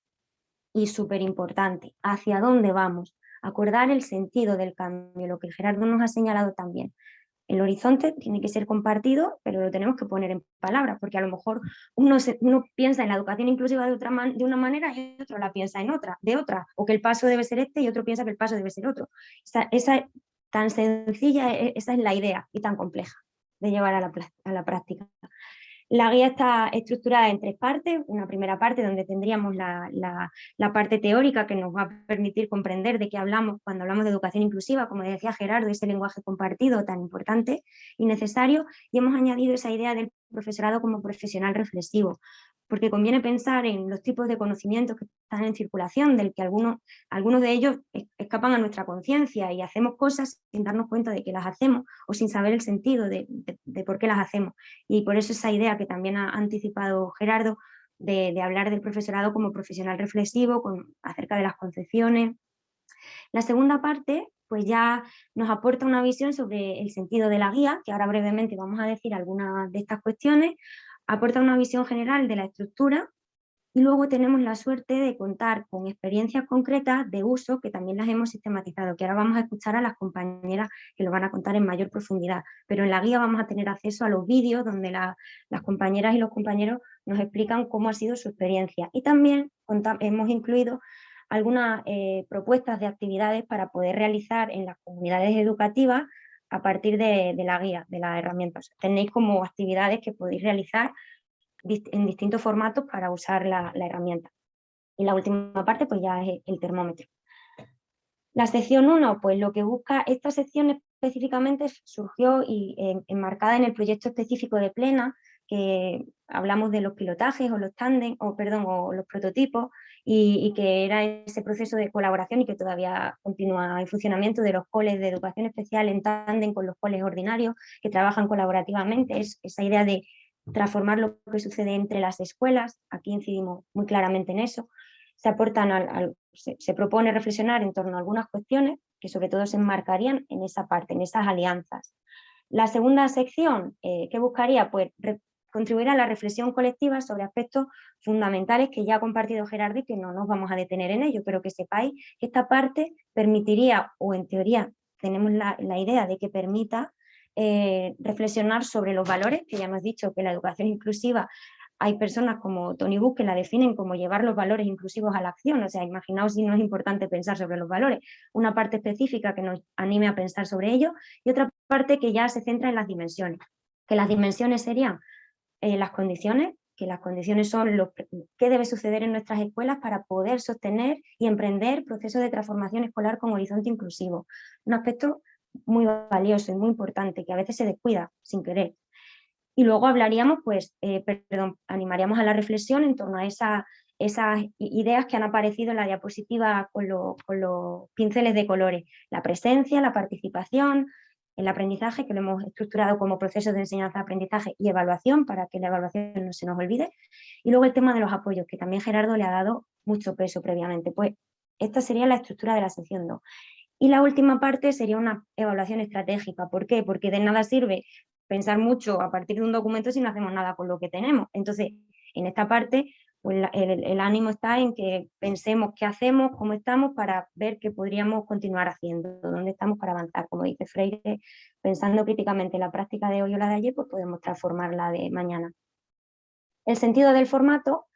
y súper importante, hacia dónde vamos, acordar el sentido del cambio, lo que Gerardo nos ha señalado también. El horizonte tiene que ser compartido, pero lo tenemos que poner en palabras, porque a lo mejor uno, uno piensa en la educación inclusiva de, otra de una manera y otro la piensa en otra, de otra, o que el paso debe ser este y otro piensa que el paso debe ser otro. Esa, esa tan sencilla, e, esa es la idea y tan compleja de llevar a la, a la práctica. La guía está estructurada en tres partes, una primera parte donde tendríamos la, parte teórica que nos va a permitir comprender de qué hablamos cuando hablamos de educación inclusiva, como decía Gerardo, ese lenguaje compartido tan importante y necesario, y hemos añadido esa idea del profesorado como profesional reflexivo, porque conviene pensar en los tipos de conocimientos que están en circulación, del que algunos, algunos de ellos escapan a nuestra conciencia y hacemos cosas sin darnos cuenta de que las hacemos o sin saber el sentido de, por qué las hacemos. Y por eso esa idea que también ha anticipado Gerardo de, hablar del profesorado como profesional reflexivo con, acerca de las concepciones. La segunda parte pues ya nos aporta una visión sobre el sentido de la guía, que ahora brevemente vamos a decir algunas de estas cuestiones, aporta una visión general de la estructura y luego tenemos la suerte de contar con experiencias concretas de uso que también las hemos sistematizado, que ahora vamos a escuchar a las compañeras que lo van a contar en mayor profundidad, pero en la guía vamos a tener acceso a los vídeos donde las compañeras y los compañeros nos explican cómo ha sido su experiencia. Y también hemos incluido algunas eh, propuestas de actividades para poder realizar en las comunidades educativas a partir de, la guía, de las herramientas. Tenéis como actividades que podéis realizar en distintos formatos para usar la, herramienta. Y la última parte pues ya es el termómetro. La sección 1, pues lo que busca, esta sección específicamente surgió y enmarcada en el proyecto específico de Plena, que hablamos de los pilotajes o los tándem, o perdón, o los prototipos, y, que era ese proceso de colaboración y que todavía continúa en funcionamiento de los coles de educación especial en tándem con los coles ordinarios que trabajan colaborativamente, es esa idea de transformar lo que sucede entre las escuelas, aquí incidimos muy claramente en eso, se aportan al, se, propone reflexionar en torno a algunas cuestiones que sobre todo se enmarcarían en esa parte, en esas alianzas. La segunda sección, eh, ¿qué buscaría? Pues contribuir a la reflexión colectiva sobre aspectos fundamentales que ya ha compartido Gerardo y que no nos vamos a detener en ello, pero que sepáis que esta parte permitiría, o en teoría tenemos la, idea de que permita eh, reflexionar sobre los valores, que ya hemos dicho que la educación inclusiva hay personas como Tony Bush que la definen como llevar los valores inclusivos a la acción, o sea, imaginaos si no es importante pensar sobre los valores, una parte específica que nos anime a pensar sobre ello y otra parte que ya se centra en las dimensiones, que las dimensiones serían eh, las condiciones que las condiciones son lo que debe suceder en nuestras escuelas para poder sostener y emprender procesos de transformación escolar con horizonte inclusivo. Un aspecto muy valioso y muy importante que a veces se descuida sin querer. Y luego hablaríamos, pues, eh, perdón, animaríamos a la reflexión en torno a esa, esas ideas que han aparecido en la diapositiva con los pinceles de colores. La presencia, la participación, el aprendizaje, que lo hemos estructurado como proceso de enseñanza-aprendizaje y evaluación, para que la evaluación no se nos olvide. Y luego el tema de los apoyos, que también Gerardo le ha dado mucho peso previamente. Pues esta sería la estructura de la sección 2. Y la última parte sería una evaluación estratégica. ¿Por qué? Porque de nada sirve pensar mucho a partir de un documento si no hacemos nada con lo que tenemos. Entonces, en esta parte pues el, ánimo está en que pensemos qué hacemos, cómo estamos, para ver qué podríamos continuar haciendo, dónde estamos para avanzar. Como dice Freire, pensando críticamente la práctica de hoy o la de ayer, pues podemos transformarla de mañana. El sentido del formato,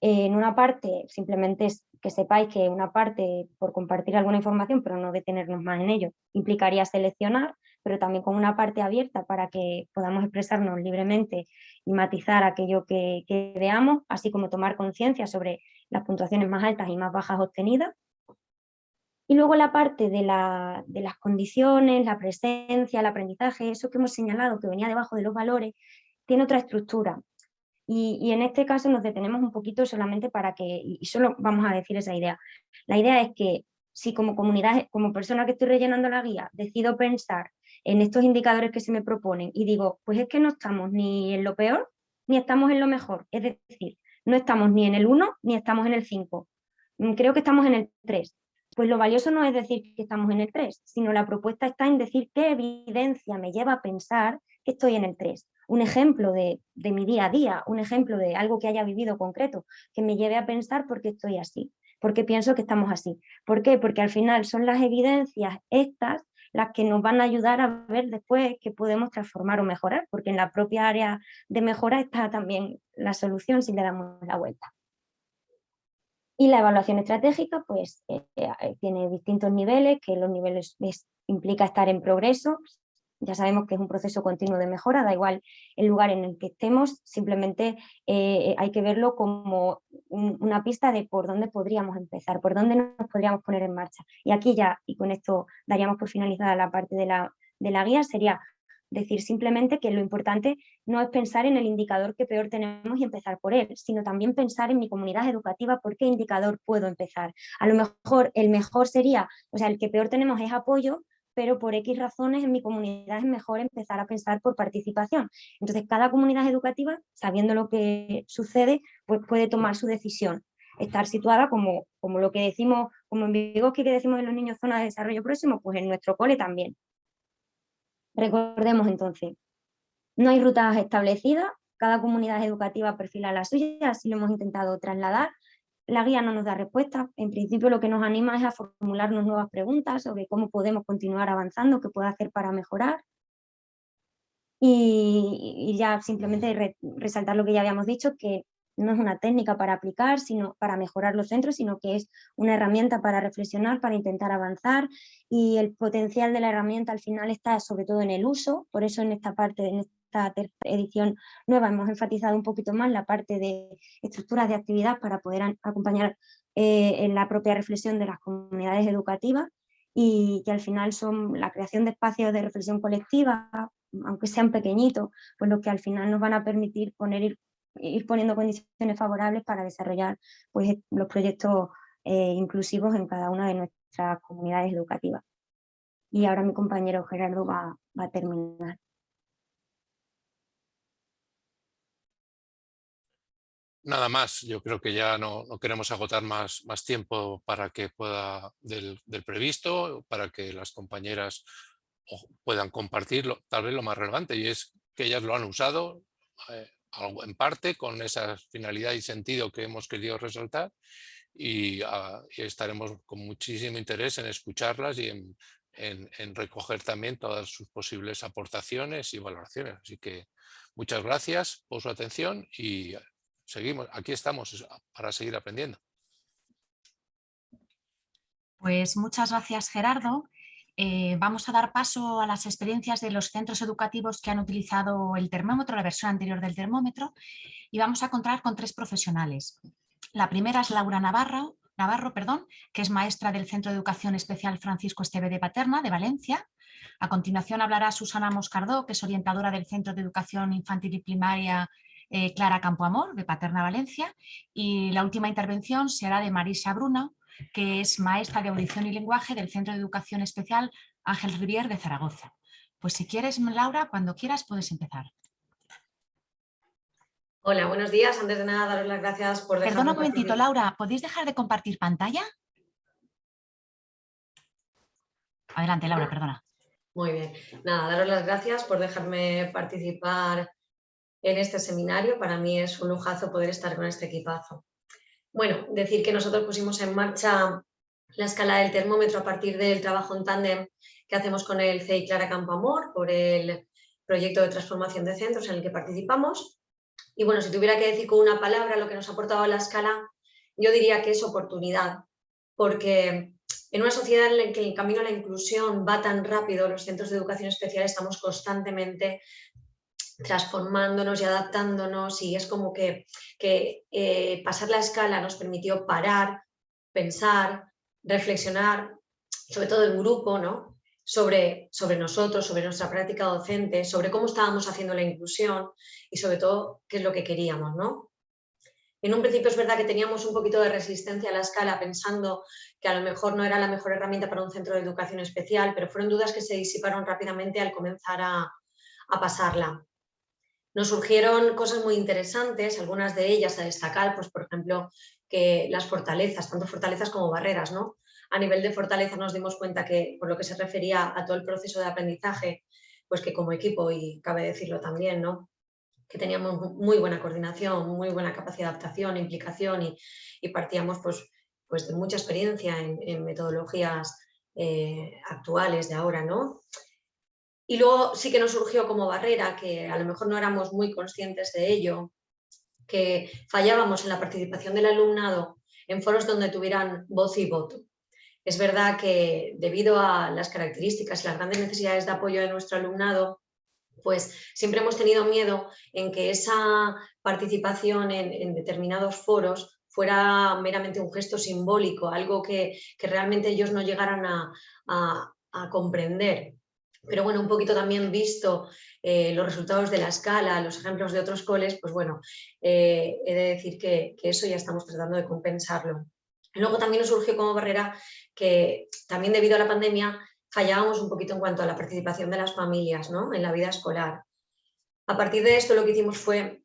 en una parte, simplemente es que sepáis que una parte, por compartir alguna información, pero no detenernos más en ello, implicaría seleccionar, pero también con una parte abierta para que podamos expresarnos libremente y matizar aquello que, veamos, así como tomar conciencia sobre las puntuaciones más altas y más bajas obtenidas. Y luego la parte de, de, las condiciones, la presencia, el aprendizaje, eso que hemos señalado que venía debajo de los valores, tiene otra estructura. Y, y, en este caso nos detenemos un poquito solamente para que, y solo vamos a decir esa idea. La idea es que si como comunidad, como persona que estoy rellenando la guía, decido pensar en estos indicadores que se me proponen y digo, pues es que no estamos ni en lo peor ni estamos en lo mejor, es decir, no estamos ni en el 1 ni estamos en el 5, mm, creo que estamos en el 3. Pues lo valioso no es decir que estamos en el 3, sino la propuesta está en decir qué evidencia me lleva a pensar que estoy en el 3. Un ejemplo de, de mi día a día, un ejemplo de algo que haya vivido concreto, que me lleve a pensar por qué estoy así, porque pienso que estamos así. ¿Por qué? Porque al final son las evidencias estas las que nos van a ayudar a ver después qué podemos transformar o mejorar, porque en la propia área de mejora está también la solución si le damos la vuelta. Y la evaluación estratégica pues eh, eh, tiene distintos niveles, que los niveles implica estar en progreso, ya sabemos que es un proceso continuo de mejora, da igual el lugar en el que estemos, simplemente eh, hay que verlo como una pista de por dónde podríamos empezar, por dónde nos podríamos poner en marcha. Y aquí ya, y con esto daríamos por finalizada la parte de la, de la guía, sería decir simplemente que lo importante no es pensar en el indicador que peor tenemos y empezar por él, sino también pensar en mi comunidad educativa por qué indicador puedo empezar. A lo mejor el mejor sería, o sea, el que peor tenemos es apoyo, pero por X razones en mi comunidad es mejor empezar a pensar por participación. Entonces, cada comunidad educativa, sabiendo lo que sucede, pues puede tomar su decisión. Estar situada como, como lo que decimos, como en Vygotsky que decimos en los niños zona de desarrollo próximo, pues en nuestro cole también. Recordemos entonces, no hay rutas establecidas, cada comunidad educativa perfila la suya, así lo hemos intentado trasladar, la guía no nos da respuesta, en principio lo que nos anima es a formularnos nuevas preguntas sobre cómo podemos continuar avanzando, qué puede hacer para mejorar. Y, ya simplemente resaltar lo que ya habíamos dicho, que no es una técnica para aplicar, sino para mejorar los centros, sino que es una herramienta para reflexionar, para intentar avanzar. Y el potencial de la herramienta al final está sobre todo en el uso, por eso en esta parte, en esta edición nueva hemos enfatizado un poquito más la parte de estructuras de actividad para poder acompañar eh, en la propia reflexión de las comunidades educativas y que al final son la creación de espacios de reflexión colectiva, aunque sean pequeñitos, pues lo que al final nos van a permitir poner, ir, poniendo condiciones favorables para desarrollar pues, los proyectos eh, inclusivos en cada una de nuestras comunidades educativas. Y ahora mi compañero Gerardo va a terminar. Nada más, yo creo que ya no, queremos agotar más, tiempo para que pueda del, previsto, para que las compañeras puedan compartirlo, tal vez lo más relevante, y es que ellas lo han usado eh, en parte con esa finalidad y sentido que hemos querido resaltar y, ah, estaremos con muchísimo interés en escucharlas y en, recoger también todas sus posibles aportaciones y valoraciones. Así que muchas gracias por su atención y seguimos, aquí estamos para seguir aprendiendo. Pues muchas gracias Gerardo. eh, vamos a dar paso a las experiencias de los centros educativos que han utilizado el termómetro, la versión anterior del termómetro, y vamos a contar con tres profesionales. La primera es Laura Navarro, Navarro perdón, que es maestra del Centro de Educación Especial Francisco Esteve de Paterna, de Valencia. A continuación hablará Susana Moscardó, que es orientadora del Centro de Educación Infantil y Primaria eh, Clara Campoamor, de Paterna, Valencia. Y la última intervención será de Marisa Bruna, que es maestra de audición y lenguaje del Centro de Educación Especial Ángel Rivier de Zaragoza. Pues si quieres, Laura, cuando quieras puedes empezar. Hola, buenos días. Antes de nada, daros las gracias por dejarme Perdona un momentito, Laura, ¿podéis dejar de compartir pantalla? Adelante, Laura, perdona. Muy bien. Nada, daros las gracias por dejarme participar en este seminario. Para mí es un lujazo poder estar con este equipazo. Bueno, decir que nosotros pusimos en marcha la escala del termómetro a partir del trabajo en tándem que hacemos con el CEI Clara Campoamor por el proyecto de transformación de centros en el que participamos. Y bueno, si tuviera que decir con una palabra lo que nos ha aportado la escala, yo diría que es oportunidad, porque en una sociedad en la que el camino a la inclusión va tan rápido, los centros de educación especial estamos constantemente transformándonos y adaptándonos y es como que, eh, pasar la escala nos permitió parar, pensar, reflexionar, sobre todo en grupo, ¿no? sobre, sobre nosotros, sobre nuestra práctica docente, sobre cómo estábamos haciendo la inclusión y sobre todo qué es lo que queríamos. ¿no? En un principio es verdad que teníamos un poquito de resistencia a la escala pensando que a lo mejor no era la mejor herramienta para un centro de educación especial, pero fueron dudas que se disiparon rápidamente al comenzar a, a pasarla. Nos surgieron cosas muy interesantes, algunas de ellas a destacar, pues por ejemplo, que las fortalezas, tanto fortalezas como barreras, ¿no? A nivel de fortaleza nos dimos cuenta que, por lo que se refería a todo el proceso de aprendizaje, pues que como equipo, y cabe decirlo también, ¿no? que teníamos muy buena coordinación, muy buena capacidad de adaptación, implicación y, partíamos pues, pues de mucha experiencia en, metodologías eh, actuales de ahora, ¿no? Y luego sí que nos surgió como barrera, que a lo mejor no éramos muy conscientes de ello, que fallábamos en la participación del alumnado en foros donde tuvieran voz y voto. Es verdad que debido a las características y las grandes necesidades de apoyo de nuestro alumnado, pues siempre hemos tenido miedo en que esa participación en, determinados foros fuera meramente un gesto simbólico, algo que, realmente ellos no llegaran a comprender pero bueno, un poquito también visto eh, los resultados de la escala, los ejemplos de otros coles, pues bueno, eh, he de decir que, eso ya estamos tratando de compensarlo. Luego también nos surgió como barrera que también debido a la pandemia fallábamos un poquito en cuanto a la participación de las familias ¿no? en la vida escolar. A partir de esto lo que hicimos fue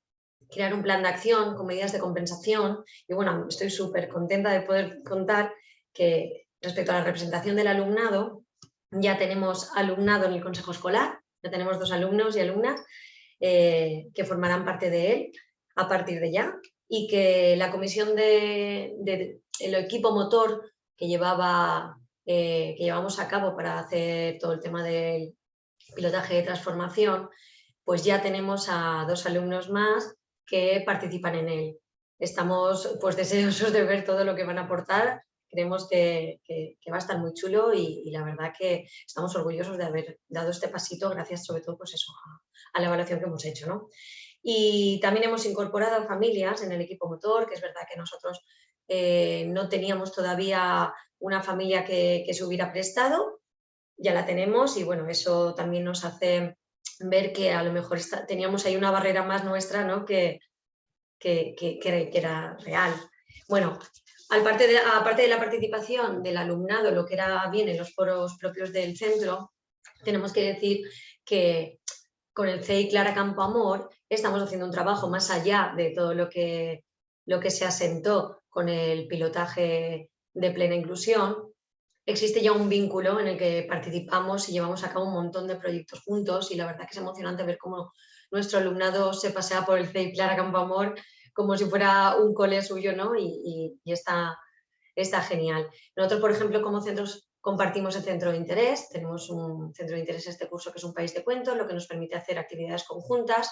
crear un plan de acción con medidas de compensación y bueno, estoy súper contenta de poder contar que respecto a la representación del alumnado, ya tenemos alumnado en el consejo escolar, ya tenemos dos alumnos y alumnas eh, que formarán parte de él a partir de ya y que la comisión de, el equipo motor que, llevaba, eh, que llevamos a cabo para hacer todo el tema del pilotaje de transformación, pues ya tenemos a dos alumnos más que participan en él. Estamos pues deseosos de ver todo lo que van a aportar creemos que, va a estar muy chulo y, la verdad que estamos orgullosos de haber dado este pasito gracias sobre todo pues a, la evaluación que hemos hecho. ¿no? Y también hemos incorporado familias en el equipo motor, que es verdad que nosotros eh, no teníamos todavía una familia que, se hubiera prestado, ya la tenemos y bueno, eso también nos hace ver que a lo mejor teníamos ahí una barrera más nuestra ¿no? que, que, que, era real. Bueno, Aparte de, de la participación del alumnado, lo que era bien en los foros propios del centro, tenemos que decir que con el CEI Clara Campo Amor estamos haciendo un trabajo más allá de todo lo que, se asentó con el pilotaje de plena inclusión. Existe ya un vínculo en el que participamos y llevamos a cabo un montón de proyectos juntos y la verdad que es emocionante ver cómo nuestro alumnado se pasea por el CEI Clara Campo Amor como si fuera un cole suyo, ¿no? Y, está, genial. Nosotros, por ejemplo, como centros compartimos el centro de interés, tenemos un centro de interés este curso que es un país de cuentos, lo que nos permite hacer actividades conjuntas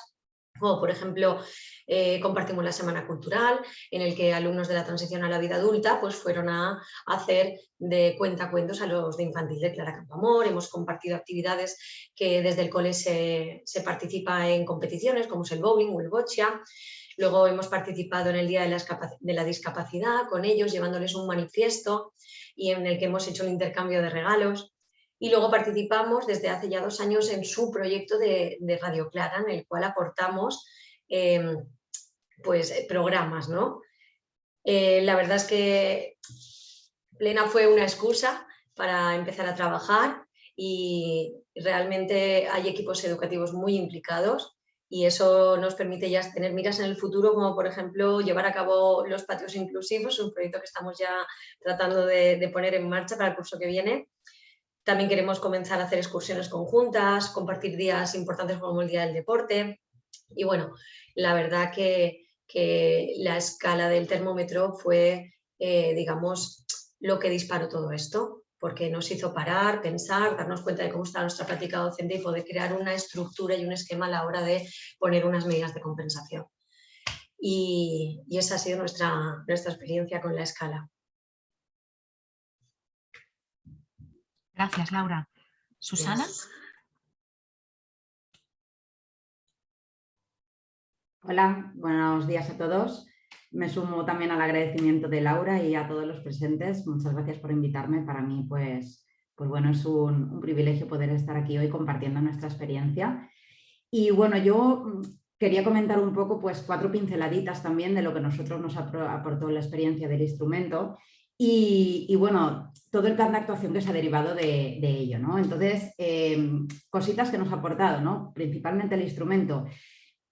O, por ejemplo, eh, compartimos la Semana Cultural, en el que alumnos de la transición a la vida adulta pues, fueron a hacer de cuentacuentos a los de infantil de Clara Campamor. Hemos compartido actividades que desde el cole se, participa en competiciones, como es el bowling o el boccia. Luego hemos participado en el Día de la, Discapacidad con ellos, llevándoles un manifiesto y en el que hemos hecho un intercambio de regalos y luego participamos desde hace ya dos años en su proyecto de, Radio Clara, en el cual aportamos em, pues, programas. ¿no? Eh, la verdad es que Plena fue una excusa para empezar a trabajar y realmente hay equipos educativos muy implicados y eso nos permite ya tener miras en el futuro, como por ejemplo llevar a cabo los patios inclusivos, un proyecto que estamos ya tratando de poner en marcha para el curso que viene también queremos comenzar a hacer excursiones conjuntas, compartir días importantes como el Día del Deporte. Y bueno, la verdad que, la escala del termómetro fue, eh, digamos, lo que disparó todo esto, porque nos hizo parar, pensar, darnos cuenta de cómo está nuestra práctica docente y poder crear una estructura y un esquema a la hora de poner unas medidas de compensación. Y, y esa ha sido nuestra, nuestra experiencia con la escala. Gracias, Laura. ¿Susana? Hola, buenos días a todos. Me sumo también al agradecimiento de Laura y a todos los presentes. Muchas gracias por invitarme. Para mí, pues, pues bueno, es un, privilegio poder estar aquí hoy compartiendo nuestra experiencia. Y bueno, yo mm, quería comentar un poco pues cuatro pinceladitas también de lo que nosotros nos aportó la experiencia del instrumento y, bueno, todo el plan de actuación que se ha derivado de, ello. ¿no? Entonces, em, cositas que nos ha aportado, ¿no? principalmente el instrumento.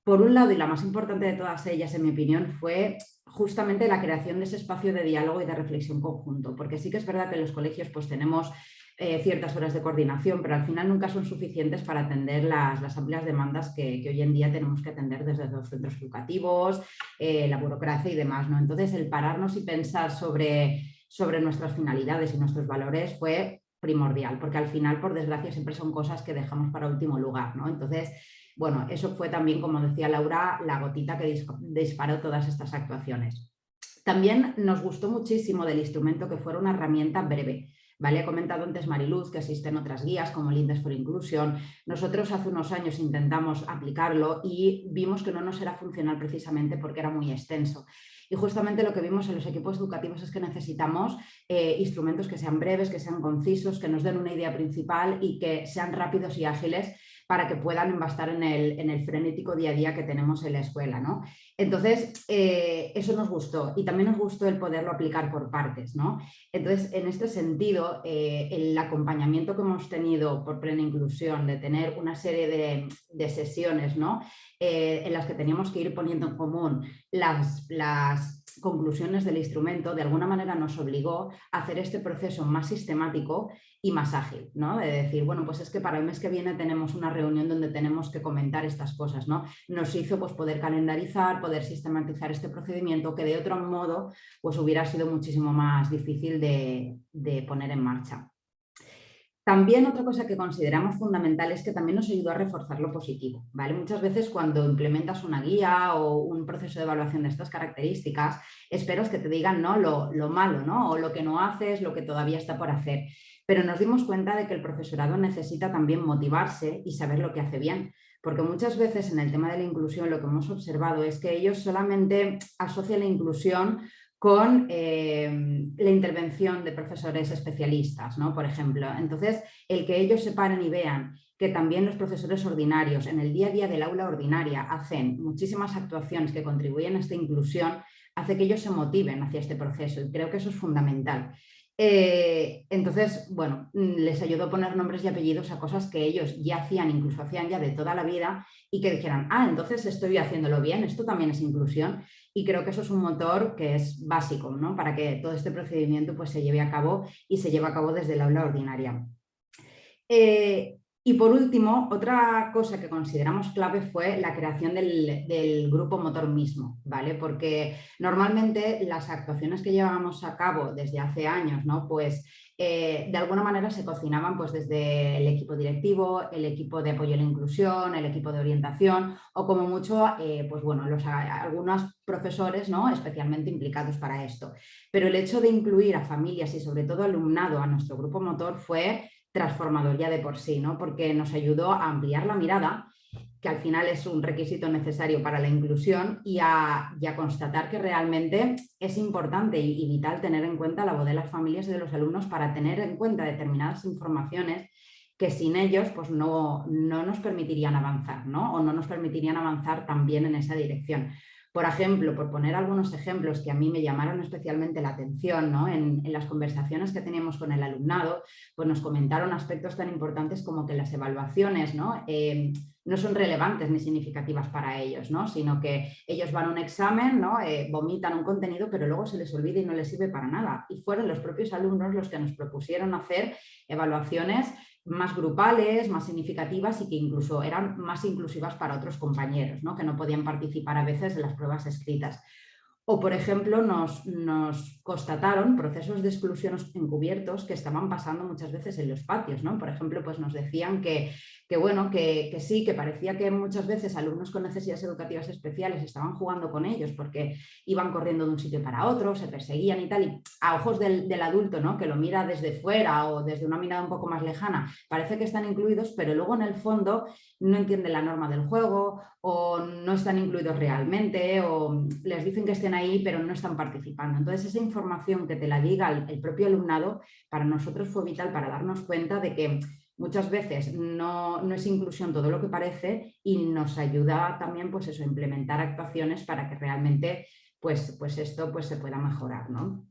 Por un lado, y la más importante de todas ellas, en mi opinión, fue justamente la creación de ese espacio de diálogo y de reflexión conjunto, porque sí que es verdad que en los colegios pues, tenemos eh, ciertas horas de coordinación, pero al final nunca son suficientes para atender las, amplias demandas que, hoy en día tenemos que atender desde los centros educativos, eh, la burocracia y demás. ¿no? Entonces, el pararnos y pensar sobre sobre nuestras finalidades y nuestros valores fue primordial, porque al final, por desgracia, siempre son cosas que dejamos para último lugar. ¿no? Entonces, bueno, eso fue también, como decía Laura, la gotita que disparó todas estas actuaciones. También nos gustó muchísimo del instrumento que fuera una herramienta breve. ¿Vale? He comentado antes Mariluz que existen otras guías como el Index for Inclusion. Nosotros hace unos años intentamos aplicarlo y vimos que no nos era funcional precisamente porque era muy extenso. Y justamente lo que vimos en los equipos educativos es que necesitamos eh, instrumentos que sean breves, que sean concisos, que nos den una idea principal y que sean rápidos y ágiles para que puedan embastar en el, en el frenético día a día que tenemos en la escuela. ¿no? Entonces, eh, eso nos gustó y también nos gustó el poderlo aplicar por partes. ¿no? Entonces, en este sentido, eh, el acompañamiento que hemos tenido por plena inclusión, de tener una serie de, de sesiones ¿no? Eh, en las que teníamos que ir poniendo en común las, las conclusiones del instrumento, de alguna manera nos obligó a hacer este proceso más sistemático y más ágil, ¿no? De decir, bueno, pues es que para el mes que viene tenemos una reunión donde tenemos que comentar estas cosas, ¿no? Nos hizo pues poder calendarizar, poder sistematizar este procedimiento que de otro modo pues hubiera sido muchísimo más difícil de, de poner en marcha. También otra cosa que consideramos fundamental es que también nos ayudó a reforzar lo positivo. ¿vale? Muchas veces cuando implementas una guía o un proceso de evaluación de estas características, esperas que te digan ¿no? Lo, lo, malo ¿no? o lo que no haces, lo que todavía está por hacer. Pero nos dimos cuenta de que el profesorado necesita también motivarse y saber lo que hace bien. Porque muchas veces en el tema de la inclusión lo que hemos observado es que ellos solamente asocian la inclusión con eh, la intervención de profesores especialistas, ¿no? por ejemplo. Entonces, el que ellos se paren y vean que también los profesores ordinarios en el día a día del aula ordinaria hacen muchísimas actuaciones que contribuyen a esta inclusión, hace que ellos se motiven hacia este proceso y creo que eso es fundamental. Eh, entonces, bueno, les ayudó a poner nombres y apellidos a cosas que ellos ya hacían, incluso hacían ya de toda la vida y que dijeran, ah, entonces estoy haciéndolo bien, esto también es inclusión y creo que eso es un motor que es básico ¿no? para que todo este procedimiento pues, se lleve a cabo y se lleve a cabo desde el aula ordinaria. Eh, y por último, otra cosa que consideramos clave fue la creación del, grupo motor mismo, ¿vale? Porque normalmente las actuaciones que llevamos a cabo desde hace años, ¿no? Pues eh, de alguna manera se cocinaban pues desde el equipo directivo, el equipo de apoyo a la inclusión, el equipo de orientación o como mucho, eh, pues bueno, los, algunos profesores ¿no? especialmente implicados para esto. Pero el hecho de incluir a familias y sobre todo alumnado a nuestro grupo motor fue transformador ya de por sí, ¿no? porque nos ayudó a ampliar la mirada que al final es un requisito necesario para la inclusión y a, constatar que realmente es importante y, vital tener en cuenta la voz de las familias y de los alumnos para tener en cuenta determinadas informaciones que sin ellos pues no, no nos permitirían avanzar ¿no? o no nos permitirían avanzar también en esa dirección. Por ejemplo, por poner algunos ejemplos que a mí me llamaron especialmente la atención ¿no? en, las conversaciones que teníamos con el alumnado, pues nos comentaron aspectos tan importantes como que las evaluaciones ¿no? Eh, no son relevantes ni significativas para ellos, ¿no? sino que ellos van a un examen, ¿no? Eh, vomitan un contenido, pero luego se les olvida y no les sirve para nada. Y fueron los propios alumnos los que nos propusieron hacer evaluaciones más grupales, más significativas y que incluso eran más inclusivas para otros compañeros, ¿no? que no podían participar a veces en las pruebas escritas. O, por ejemplo, nos, nos, constataron procesos de exclusión encubiertos que estaban pasando muchas veces en los patios. ¿no? Por ejemplo, pues nos decían que que bueno, que, sí, que parecía que muchas veces alumnos con necesidades educativas especiales estaban jugando con ellos porque iban corriendo de un sitio para otro, se perseguían y tal, y a ojos del, adulto, ¿no? que lo mira desde fuera o desde una mirada un poco más lejana, parece que están incluidos, pero luego en el fondo no entienden la norma del juego o no están incluidos realmente o les dicen que estén ahí pero no están participando. Entonces esa información que te la diga el propio alumnado para nosotros fue vital para darnos cuenta de que muchas veces no, es inclusión todo lo que parece y nos ayuda también pues eso, a implementar actuaciones para que realmente pues, pues esto pues, se pueda mejorar. ¿no?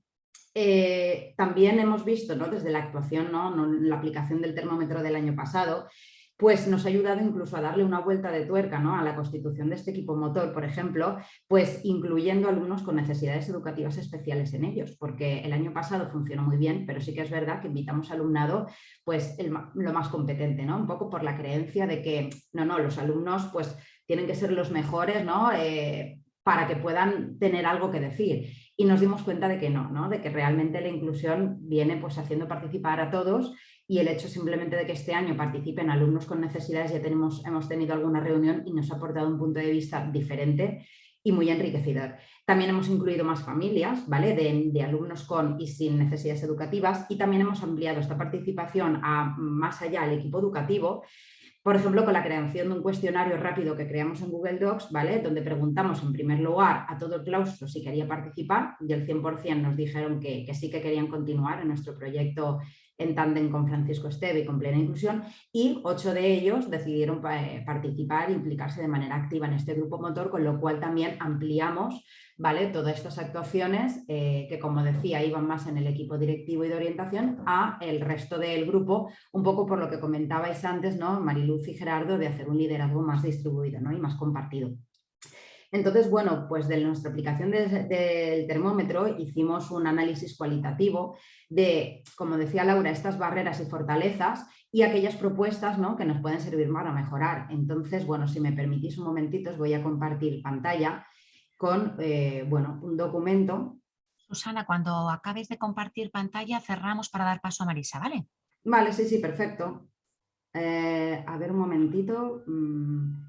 Eh, también hemos visto ¿no? desde la actuación, ¿no? la aplicación del termómetro del año pasado, pues nos ha ayudado incluso a darle una vuelta de tuerca ¿no? a la constitución de este equipo motor, por ejemplo, pues incluyendo alumnos con necesidades educativas especiales en ellos, porque el año pasado funcionó muy bien, pero sí que es verdad que invitamos alumnado pues lo más competente, ¿no? un poco por la creencia de que no, no, los alumnos pues tienen que ser los mejores ¿no? Eh, para que puedan tener algo que decir. Y nos dimos cuenta de que no, ¿no? de que realmente la inclusión viene pues haciendo participar a todos y el hecho simplemente de que este año participen alumnos con necesidades, ya tenemos, hemos tenido alguna reunión y nos ha aportado un punto de vista diferente y muy enriquecedor. También hemos incluido más familias ¿vale? de, alumnos con y sin necesidades educativas y también hemos ampliado esta participación a más allá al equipo educativo, por ejemplo, con la creación de un cuestionario rápido que creamos en Google Docs, ¿vale? donde preguntamos en primer lugar a todo el claustro si quería participar y el 100% nos dijeron que, que sí que querían continuar en nuestro proyecto en tándem con Francisco Esteve y con Plena Inclusión y ocho de ellos decidieron eh, participar e implicarse de manera activa en este grupo motor, con lo cual también ampliamos ¿vale? todas estas actuaciones eh, que, como decía, iban más en el equipo directivo y de orientación a el resto del grupo, un poco por lo que comentabais antes, ¿no? Mariluz y Gerardo, de hacer un liderazgo más distribuido ¿no? y más compartido. Entonces, bueno, pues de nuestra aplicación del termómetro hicimos un análisis cualitativo de, como decía Laura, estas barreras y fortalezas y aquellas propuestas ¿no? que nos pueden servir para mejorar. Entonces, bueno, si me permitís un momentito, os voy a compartir pantalla con eh, bueno, un documento. Susana, cuando acabes de compartir pantalla, cerramos para dar paso a Marisa, ¿vale? Vale, sí, sí, perfecto. Eh, a ver un momentito, mm,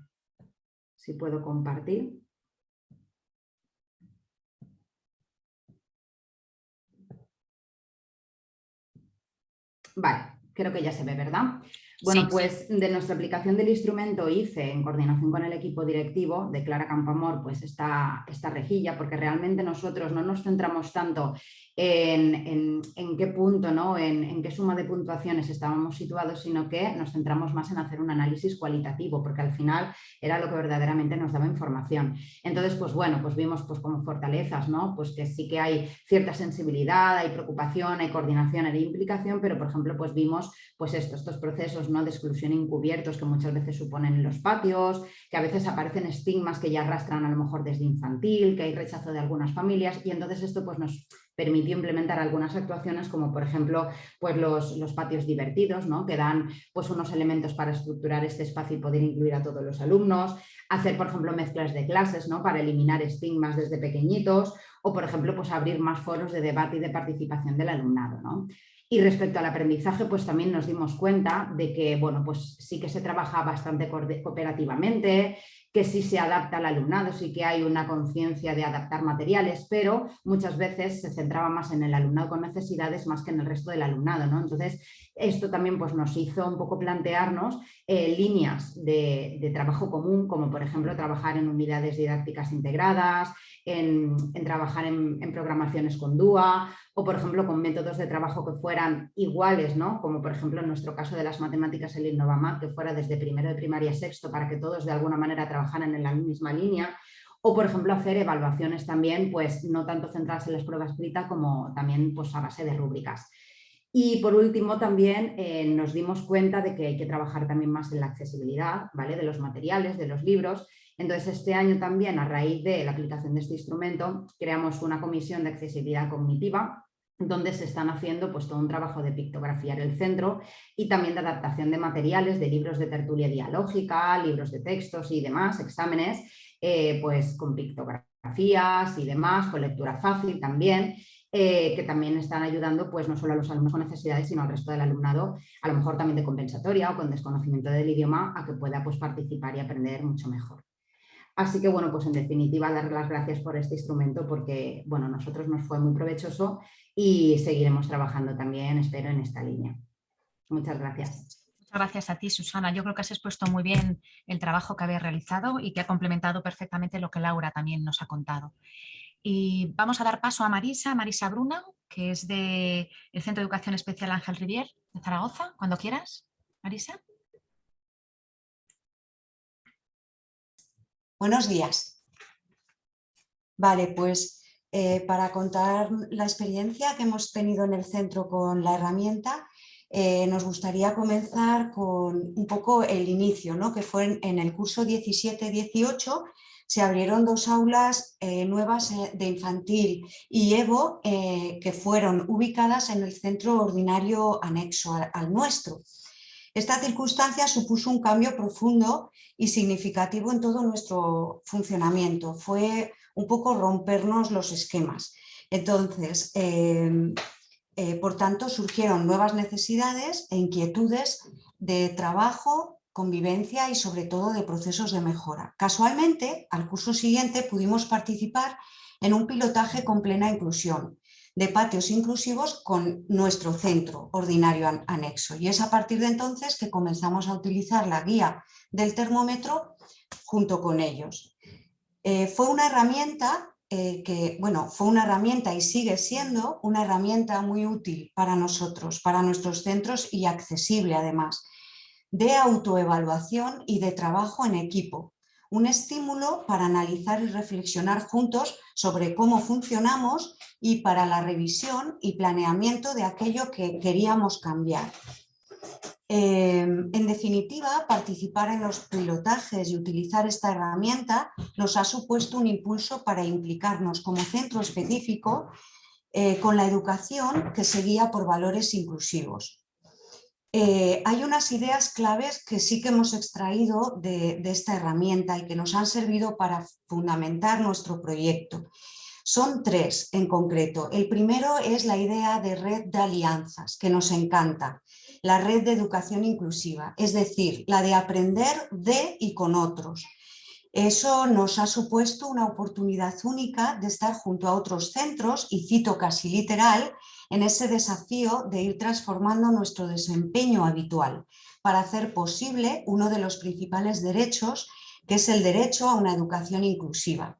si puedo compartir. Vale, creo que ya se ve, ¿verdad? Bueno, pues de nuestra aplicación del instrumento hice, en coordinación con el equipo directivo de Clara Campamor, pues esta, esta rejilla, porque realmente nosotros no nos centramos tanto en, qué punto, ¿no? En, qué suma de puntuaciones estábamos situados, sino que nos centramos más en hacer un análisis cualitativo, porque al final era lo que verdaderamente nos daba información. Entonces, pues bueno, pues vimos pues como fortalezas, ¿no? Pues que sí que hay cierta sensibilidad, hay preocupación, hay coordinación, hay implicación, pero por ejemplo, pues vimos pues esto, estos procesos ¿no? de exclusión encubiertos que muchas veces suponen en los patios, que a veces aparecen estigmas que ya arrastran a lo mejor desde infantil, que hay rechazo de algunas familias y entonces esto pues nos permitió implementar algunas actuaciones como por ejemplo pues los, los, patios divertidos ¿no? que dan pues unos elementos para estructurar este espacio y poder incluir a todos los alumnos, hacer por ejemplo mezclas de clases ¿no? para eliminar estigmas desde pequeñitos o por ejemplo pues abrir más foros de debate y de participación del alumnado. ¿no? Y respecto al aprendizaje, pues también nos dimos cuenta de que, bueno, pues sí que se trabaja bastante cooperativamente, que sí se adapta al alumnado, sí que hay una conciencia de adaptar materiales, pero muchas veces se centraba más en el alumnado con necesidades más que en el resto del alumnado. ¿no? Entonces, esto también pues, nos hizo un poco plantearnos eh, líneas de, trabajo común, como por ejemplo trabajar en unidades didácticas integradas, en, trabajar en, programaciones con DUA o, por ejemplo, con métodos de trabajo que fueran iguales, ¿no? como por ejemplo en nuestro caso de las matemáticas el Innovamap, que fuera desde primero de primaria a sexto para que todos de alguna manera trabajaran en la misma línea o por ejemplo hacer evaluaciones también, pues no tanto centradas en las pruebas escritas como también pues, a base de rúbricas. Y por último también eh, nos dimos cuenta de que hay que trabajar también más en la accesibilidad ¿vale? de los materiales, de los libros entonces, este año también, a raíz de la aplicación de este instrumento, creamos una comisión de accesibilidad cognitiva donde se están haciendo pues, todo un trabajo de pictografiar el centro y también de adaptación de materiales, de libros de tertulia dialógica, libros de textos y demás, exámenes, eh, pues con pictografías y demás, con lectura fácil también, eh, que también están ayudando pues no solo a los alumnos con necesidades, sino al resto del alumnado, a lo mejor también de compensatoria o con desconocimiento del idioma, a que pueda pues, participar y aprender mucho mejor. Así que, bueno, pues en definitiva, dar las gracias por este instrumento porque, bueno, nosotros nos fue muy provechoso y seguiremos trabajando también, espero, en esta línea. Muchas gracias. Muchas gracias a ti, Susana. Yo creo que has expuesto muy bien el trabajo que habéis realizado y que ha complementado perfectamente lo que Laura también nos ha contado. Y vamos a dar paso a Marisa, Marisa Bruna, que es del Centro de Educación Especial Ángel Rivier de Zaragoza. Cuando quieras, Marisa. Buenos días. Vale, pues eh, para contar la experiencia que hemos tenido en el centro con la herramienta, eh, nos gustaría comenzar con un poco el inicio, ¿no? que fue en, el curso 17-18, se abrieron dos aulas eh, nuevas de infantil y EVO que fueron ubicadas en el centro ordinario anexo al nuestro. Esta circunstancia supuso un cambio profundo y significativo en todo nuestro funcionamiento. Fue un poco rompernos los esquemas. Entonces, em, eh, por tanto, surgieron nuevas necesidades e inquietudes de trabajo, convivencia y sobre todo de procesos de mejora. Casualmente, al curso siguiente pudimos participar en un pilotaje con plena inclusión, de patios inclusivos con nuestro centro ordinario anexo. Y es a partir de entonces que comenzamos a utilizar la guía del termómetro junto con ellos. Eh, fue una herramienta eh, que, bueno, fue una herramienta y sigue siendo una herramienta muy útil para nosotros, para nuestros centros y accesible además, de autoevaluación y de trabajo en equipo, un estímulo para analizar y reflexionar juntos sobre cómo funcionamos y para la revisión y planeamiento de aquello que queríamos cambiar. Em, en definitiva, participar en los pilotajes y utilizar esta herramienta nos ha supuesto un impulso para implicarnos como centro específico eh, con la educación que se guía por valores inclusivos. Eh, hay unas ideas claves que sí que hemos extraído de, esta herramienta y que nos han servido para fundamentar nuestro proyecto. Son tres en concreto. El primero es la idea de red de alianzas, que nos encanta. La red de educación inclusiva, es decir, la de aprender de y con otros. Eso nos ha supuesto una oportunidad única de estar junto a otros centros, y cito casi literal, en ese desafío de ir transformando nuestro desempeño habitual para hacer posible uno de los principales derechos, que es el derecho a una educación inclusiva.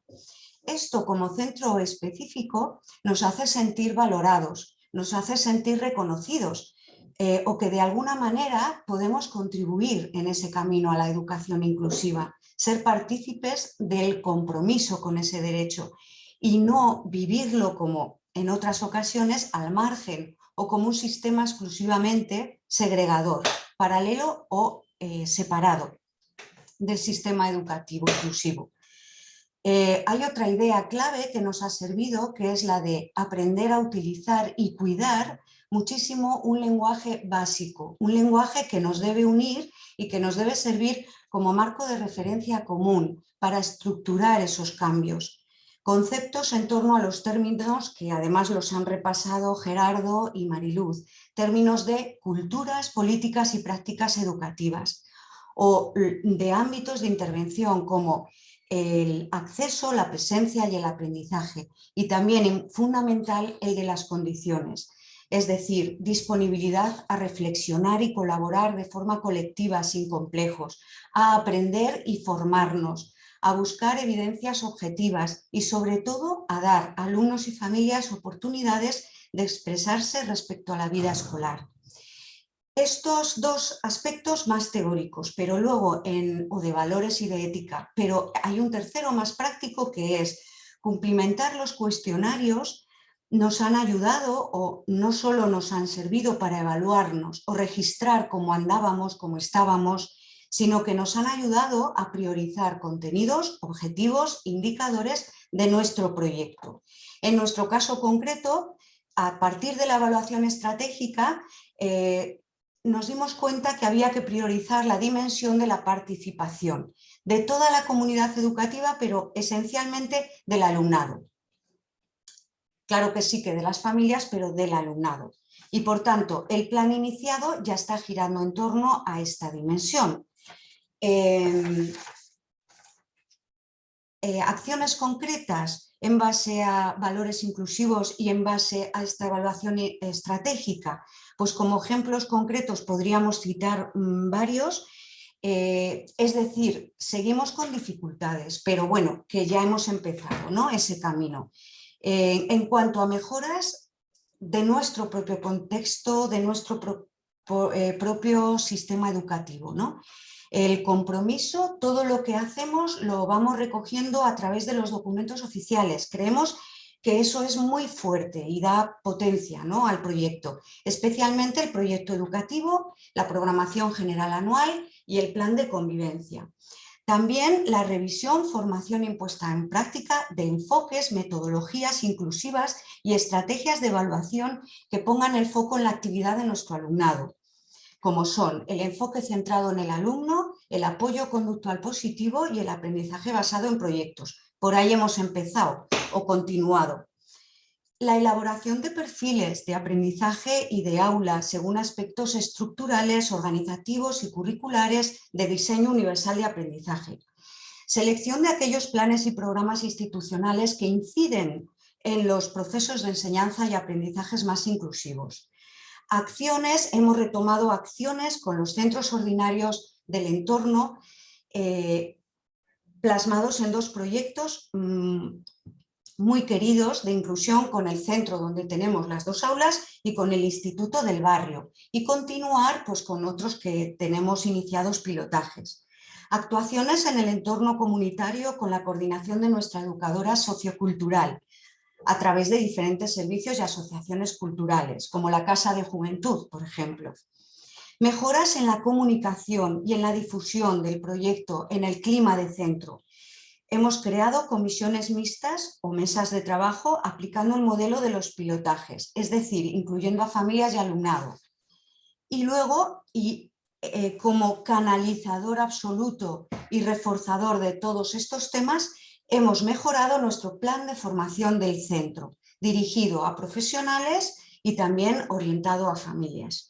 Esto como centro específico nos hace sentir valorados, nos hace sentir reconocidos eh, o que de alguna manera podemos contribuir en ese camino a la educación inclusiva, ser partícipes del compromiso con ese derecho y no vivirlo como en otras ocasiones al margen o como un sistema exclusivamente segregador, paralelo o eh, separado del sistema educativo inclusivo. Eh, hay otra idea clave que nos ha servido, que es la de aprender a utilizar y cuidar muchísimo un lenguaje básico, un lenguaje que nos debe unir y que nos debe servir como marco de referencia común para estructurar esos cambios Conceptos en torno a los términos que además los han repasado Gerardo y Mariluz, términos de culturas, políticas y prácticas educativas o de ámbitos de intervención como el acceso, la presencia y el aprendizaje y también fundamental el de las condiciones, es decir, disponibilidad a reflexionar y colaborar de forma colectiva sin complejos, a aprender y formarnos, a buscar evidencias objetivas y sobre todo a dar a alumnos y familias oportunidades de expresarse respecto a la vida escolar. Estos dos aspectos más teóricos, pero luego en, o de valores y de ética, pero hay un tercero más práctico que es cumplimentar los cuestionarios nos han ayudado o no solo nos han servido para evaluarnos o registrar cómo andábamos, cómo estábamos, sino que nos han ayudado a priorizar contenidos, objetivos, indicadores de nuestro proyecto. En nuestro caso concreto, a partir de la evaluación estratégica, eh, nos dimos cuenta que había que priorizar la dimensión de la participación de toda la comunidad educativa, pero esencialmente del alumnado. Claro que sí que de las familias, pero del alumnado. Y por tanto, el plan iniciado ya está girando en torno a esta dimensión. Em, eh, acciones concretas en base a valores inclusivos y en base a esta evaluación estratégica, pues como ejemplos concretos podríamos citar mm, varios, eh, es decir, seguimos con dificultades, pero bueno, que ya hemos empezado ¿no? ese camino. Eh, en cuanto a mejoras de nuestro propio contexto, de nuestro propio sistema educativo. ¿no? El compromiso, todo lo que hacemos lo vamos recogiendo a través de los documentos oficiales. Creemos que eso es muy fuerte y da potencia ¿no? al proyecto, especialmente el proyecto educativo, la programación general anual y el plan de convivencia. También la revisión, formación impuesta en práctica de enfoques, metodologías inclusivas y estrategias de evaluación que pongan el foco en la actividad de nuestro alumnado como son el enfoque centrado en el alumno, el apoyo conductual positivo y el aprendizaje basado en proyectos. Por ahí hemos empezado o continuado. La elaboración de perfiles de aprendizaje y de aula según aspectos estructurales, organizativos y curriculares de diseño universal de aprendizaje. Selección de aquellos planes y programas institucionales que inciden en los procesos de enseñanza y aprendizajes más inclusivos. Acciones, hemos retomado acciones con los centros ordinarios del entorno eh, plasmados en dos proyectos mm, muy queridos de inclusión con el centro donde tenemos las dos aulas y con el instituto del barrio y continuar pues, con otros que tenemos iniciados pilotajes. Actuaciones en el entorno comunitario con la coordinación de nuestra educadora sociocultural, a través de diferentes servicios y asociaciones culturales, como la Casa de Juventud, por ejemplo. Mejoras en la comunicación y en la difusión del proyecto en el clima de centro. Hemos creado comisiones mixtas o mesas de trabajo aplicando el modelo de los pilotajes, es decir, incluyendo a familias y alumnado. Y luego, y eh, como canalizador absoluto y reforzador de todos estos temas, hemos mejorado nuestro plan de formación del centro, dirigido a profesionales y también orientado a familias.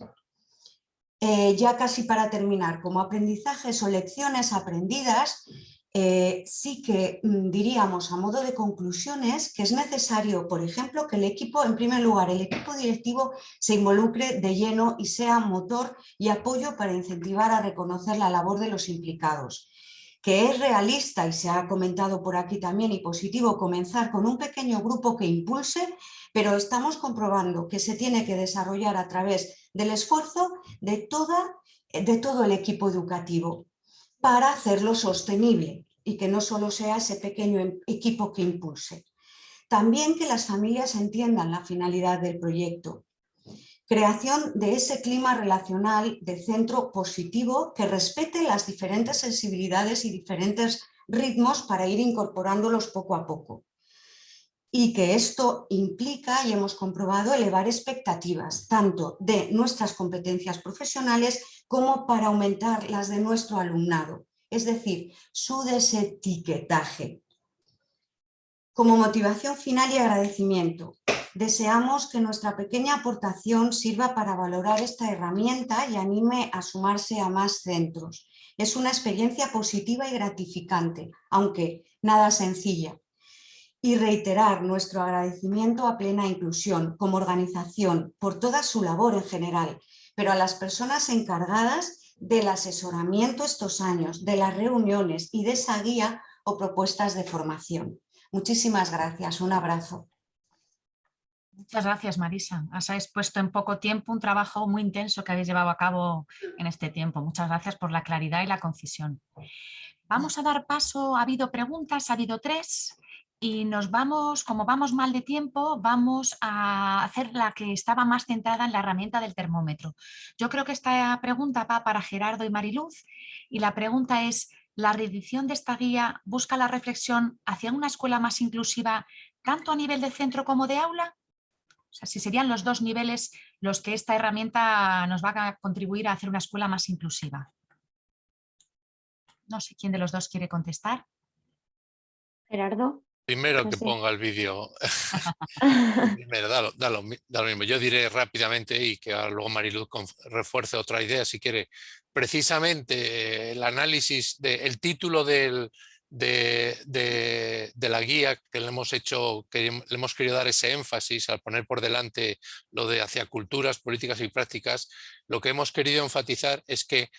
Eh, ya casi para terminar, como aprendizajes o lecciones aprendidas, eh, sí que mm, diríamos a modo de conclusiones que es necesario, por ejemplo, que el equipo, en primer lugar, el equipo directivo se involucre de lleno y sea motor y apoyo para incentivar a reconocer la labor de los implicados que es realista y se ha comentado por aquí también y positivo comenzar con un pequeño grupo que impulse, pero estamos comprobando que se tiene que desarrollar a través del esfuerzo de, toda, de todo el equipo educativo para hacerlo sostenible y que no solo sea ese pequeño em, equipo que impulse. También que las familias entiendan la finalidad del proyecto Creación de ese clima relacional de centro positivo que respete las diferentes sensibilidades y diferentes ritmos para ir incorporándolos poco a poco. Y que esto implica, y hemos comprobado, elevar expectativas, tanto de nuestras competencias profesionales como para aumentar las de nuestro alumnado, es decir, su desetiquetaje. Como motivación final y agradecimiento, deseamos que nuestra pequeña aportación sirva para valorar esta herramienta y anime a sumarse a más centros. Es una experiencia positiva y gratificante, aunque nada sencilla. Y reiterar nuestro agradecimiento a Plena Inclusión como organización por toda su labor en general, pero a las personas encargadas del asesoramiento estos años, de las reuniones y de esa guía o propuestas de formación. Muchísimas gracias, un abrazo. Muchas gracias Marisa, has expuesto en poco tiempo un trabajo muy intenso que habéis llevado a cabo en este tiempo. Muchas gracias por la claridad y la concisión. Vamos a dar paso, ha habido preguntas, ha habido tres y nos vamos, como vamos mal de tiempo, vamos a hacer la que estaba más centrada en la herramienta del termómetro. Yo creo que esta pregunta va para Gerardo y Mariluz y la pregunta es, ¿la reedición de esta guía busca la reflexión hacia una escuela más inclusiva tanto a nivel de centro como de aula? O sea, si serían los dos niveles los que esta herramienta nos va a contribuir a hacer una escuela más inclusiva. No sé quién de los dos quiere contestar. Gerardo. Primero que ponga el vídeo. Primero, da lo, mismo. Yo diré rápidamente y que luego Mariluz refuerce otra idea si quiere. Precisamente el análisis, del título del, de, de, la guía que le hemos hecho, que le hemos querido dar ese énfasis al poner por delante lo de hacia culturas, políticas y prácticas, lo que hemos querido enfatizar es que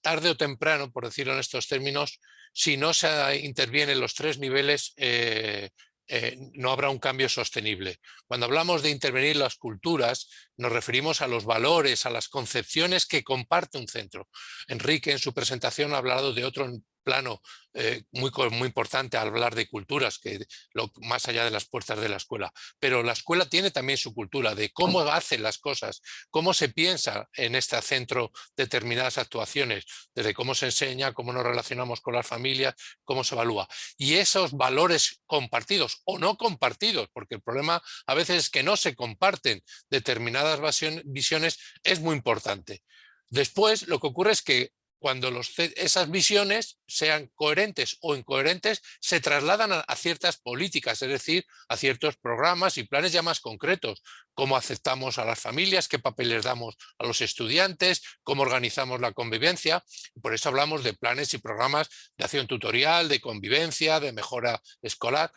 tarde o temprano, por decirlo en estos términos, si no se interviene en los tres niveles, eh, eh, no habrá un cambio sostenible. Cuando hablamos de intervenir las culturas, nos referimos a los valores, a las concepciones que comparte un centro. Enrique en su presentación ha hablado de otro plano eh, muy, muy importante al hablar de culturas, que lo, más allá de las puertas de la escuela. Pero la escuela tiene también su cultura de cómo hacen las cosas, cómo se piensa en este centro determinadas actuaciones, desde cómo se enseña, cómo nos relacionamos con las familias, cómo se evalúa. Y esos valores compartidos o no compartidos, porque el problema a veces es que no se comparten determinadas visiones, es muy importante. Después lo que ocurre es que cuando esas visiones, sean coherentes o incoherentes, se trasladan a, ciertas políticas, es decir, a ciertos programas y planes ya más concretos, cómo aceptamos a las familias, qué papel les damos a los estudiantes, cómo organizamos la convivencia. Por eso hablamos de planes y programas de acción tutorial, de convivencia, de mejora escolar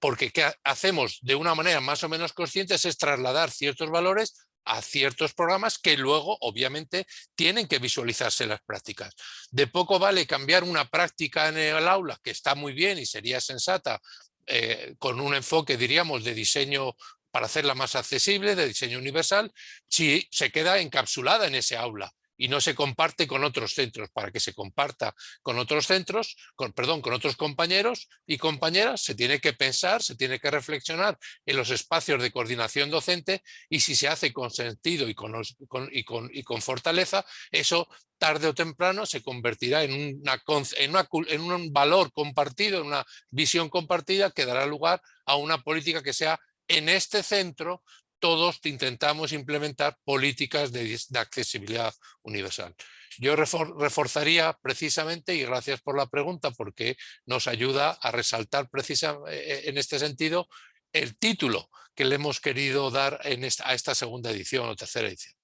porque ¿qué hacemos de una manera más o menos consciente es trasladar ciertos valores a ciertos programas que luego, obviamente, tienen que visualizarse las prácticas. De poco vale cambiar una práctica en el aula, que está muy bien y sería sensata, eh, con un enfoque, diríamos, de diseño para hacerla más accesible, de diseño universal, si se queda encapsulada en ese aula y no se comparte con otros centros. Para que se comparta con otros centros, con, perdón, con otros compañeros y compañeras, se tiene que pensar, se tiene que reflexionar en los espacios de coordinación docente y si se hace con sentido y con, y con, y con fortaleza, eso tarde o temprano se convertirá en, una, en, un valor compartido, en una visión compartida que dará lugar a una política que sea en este centro todos intentamos implementar políticas de, accesibilidad universal. Yo reforzaría precisamente, y gracias por la pregunta, porque nos ayuda a resaltar precisamente eh, en este sentido el título que le hemos querido dar en a esta segunda edición o tercera edición.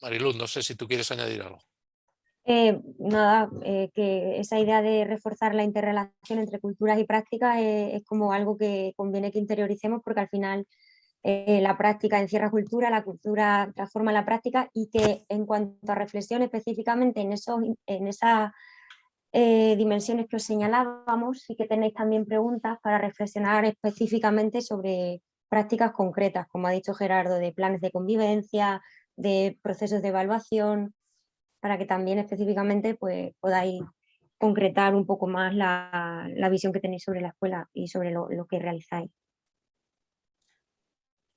Mariluz, no sé si tú quieres añadir algo. Eh, nada, que esa idea de reforzar la interrelación entre culturas y prácticas es como algo que conviene que interioricemos porque al final eh, la práctica encierra cultura, la cultura transforma la práctica y que en cuanto a reflexión específicamente en, esos, en esas eh, dimensiones que os señalábamos, sí que tenéis también preguntas para reflexionar específicamente sobre prácticas concretas, como ha dicho Gerardo, de planes de convivencia, de procesos de evaluación, para que también específicamente pues, podáis concretar un poco más la, visión que tenéis sobre la escuela y sobre lo que realizáis.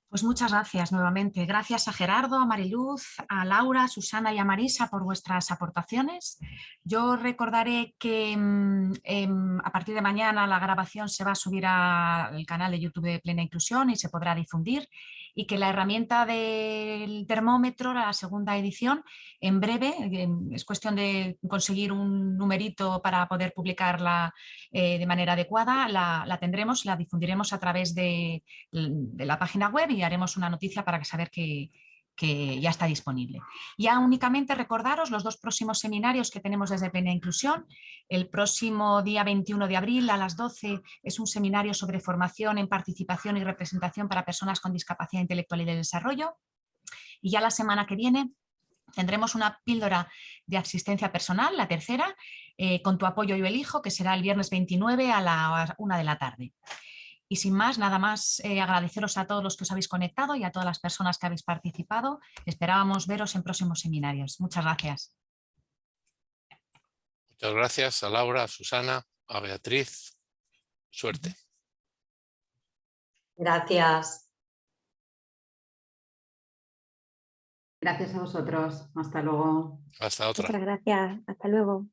Pues muchas gracias nuevamente. Gracias a Gerardo, a Mariluz, a Laura, a Susana y a Marisa por vuestras aportaciones. Yo recordaré que mm, em, a partir de mañana la grabación se va a subir al canal de YouTube de Plena Inclusión y se podrá difundir. Y que la herramienta del termómetro, la segunda edición, en breve, es cuestión de conseguir un numerito para poder publicarla eh, de manera adecuada, la, tendremos, la difundiremos a través de, de la página web y haremos una noticia para saber que, que ya está disponible. Ya únicamente recordaros los dos próximos seminarios que tenemos desde Plena Inclusión. El próximo día 21 de abril a las 12 es un seminario sobre formación en participación y representación para personas con discapacidad intelectual y de desarrollo. Y ya la semana que viene tendremos una píldora de asistencia personal, la tercera, eh, con tu apoyo yo elijo, que será el viernes 29 a la una de la tarde. Y sin más, nada más eh, agradeceros a todos los que os habéis conectado y a todas las personas que habéis participado. Esperábamos veros en próximos seminarios. Muchas gracias. Muchas gracias a Laura, a Susana, a Beatriz. Suerte. Gracias. Gracias a vosotros. Hasta luego. Hasta otra. Muchas gracias. Hasta luego.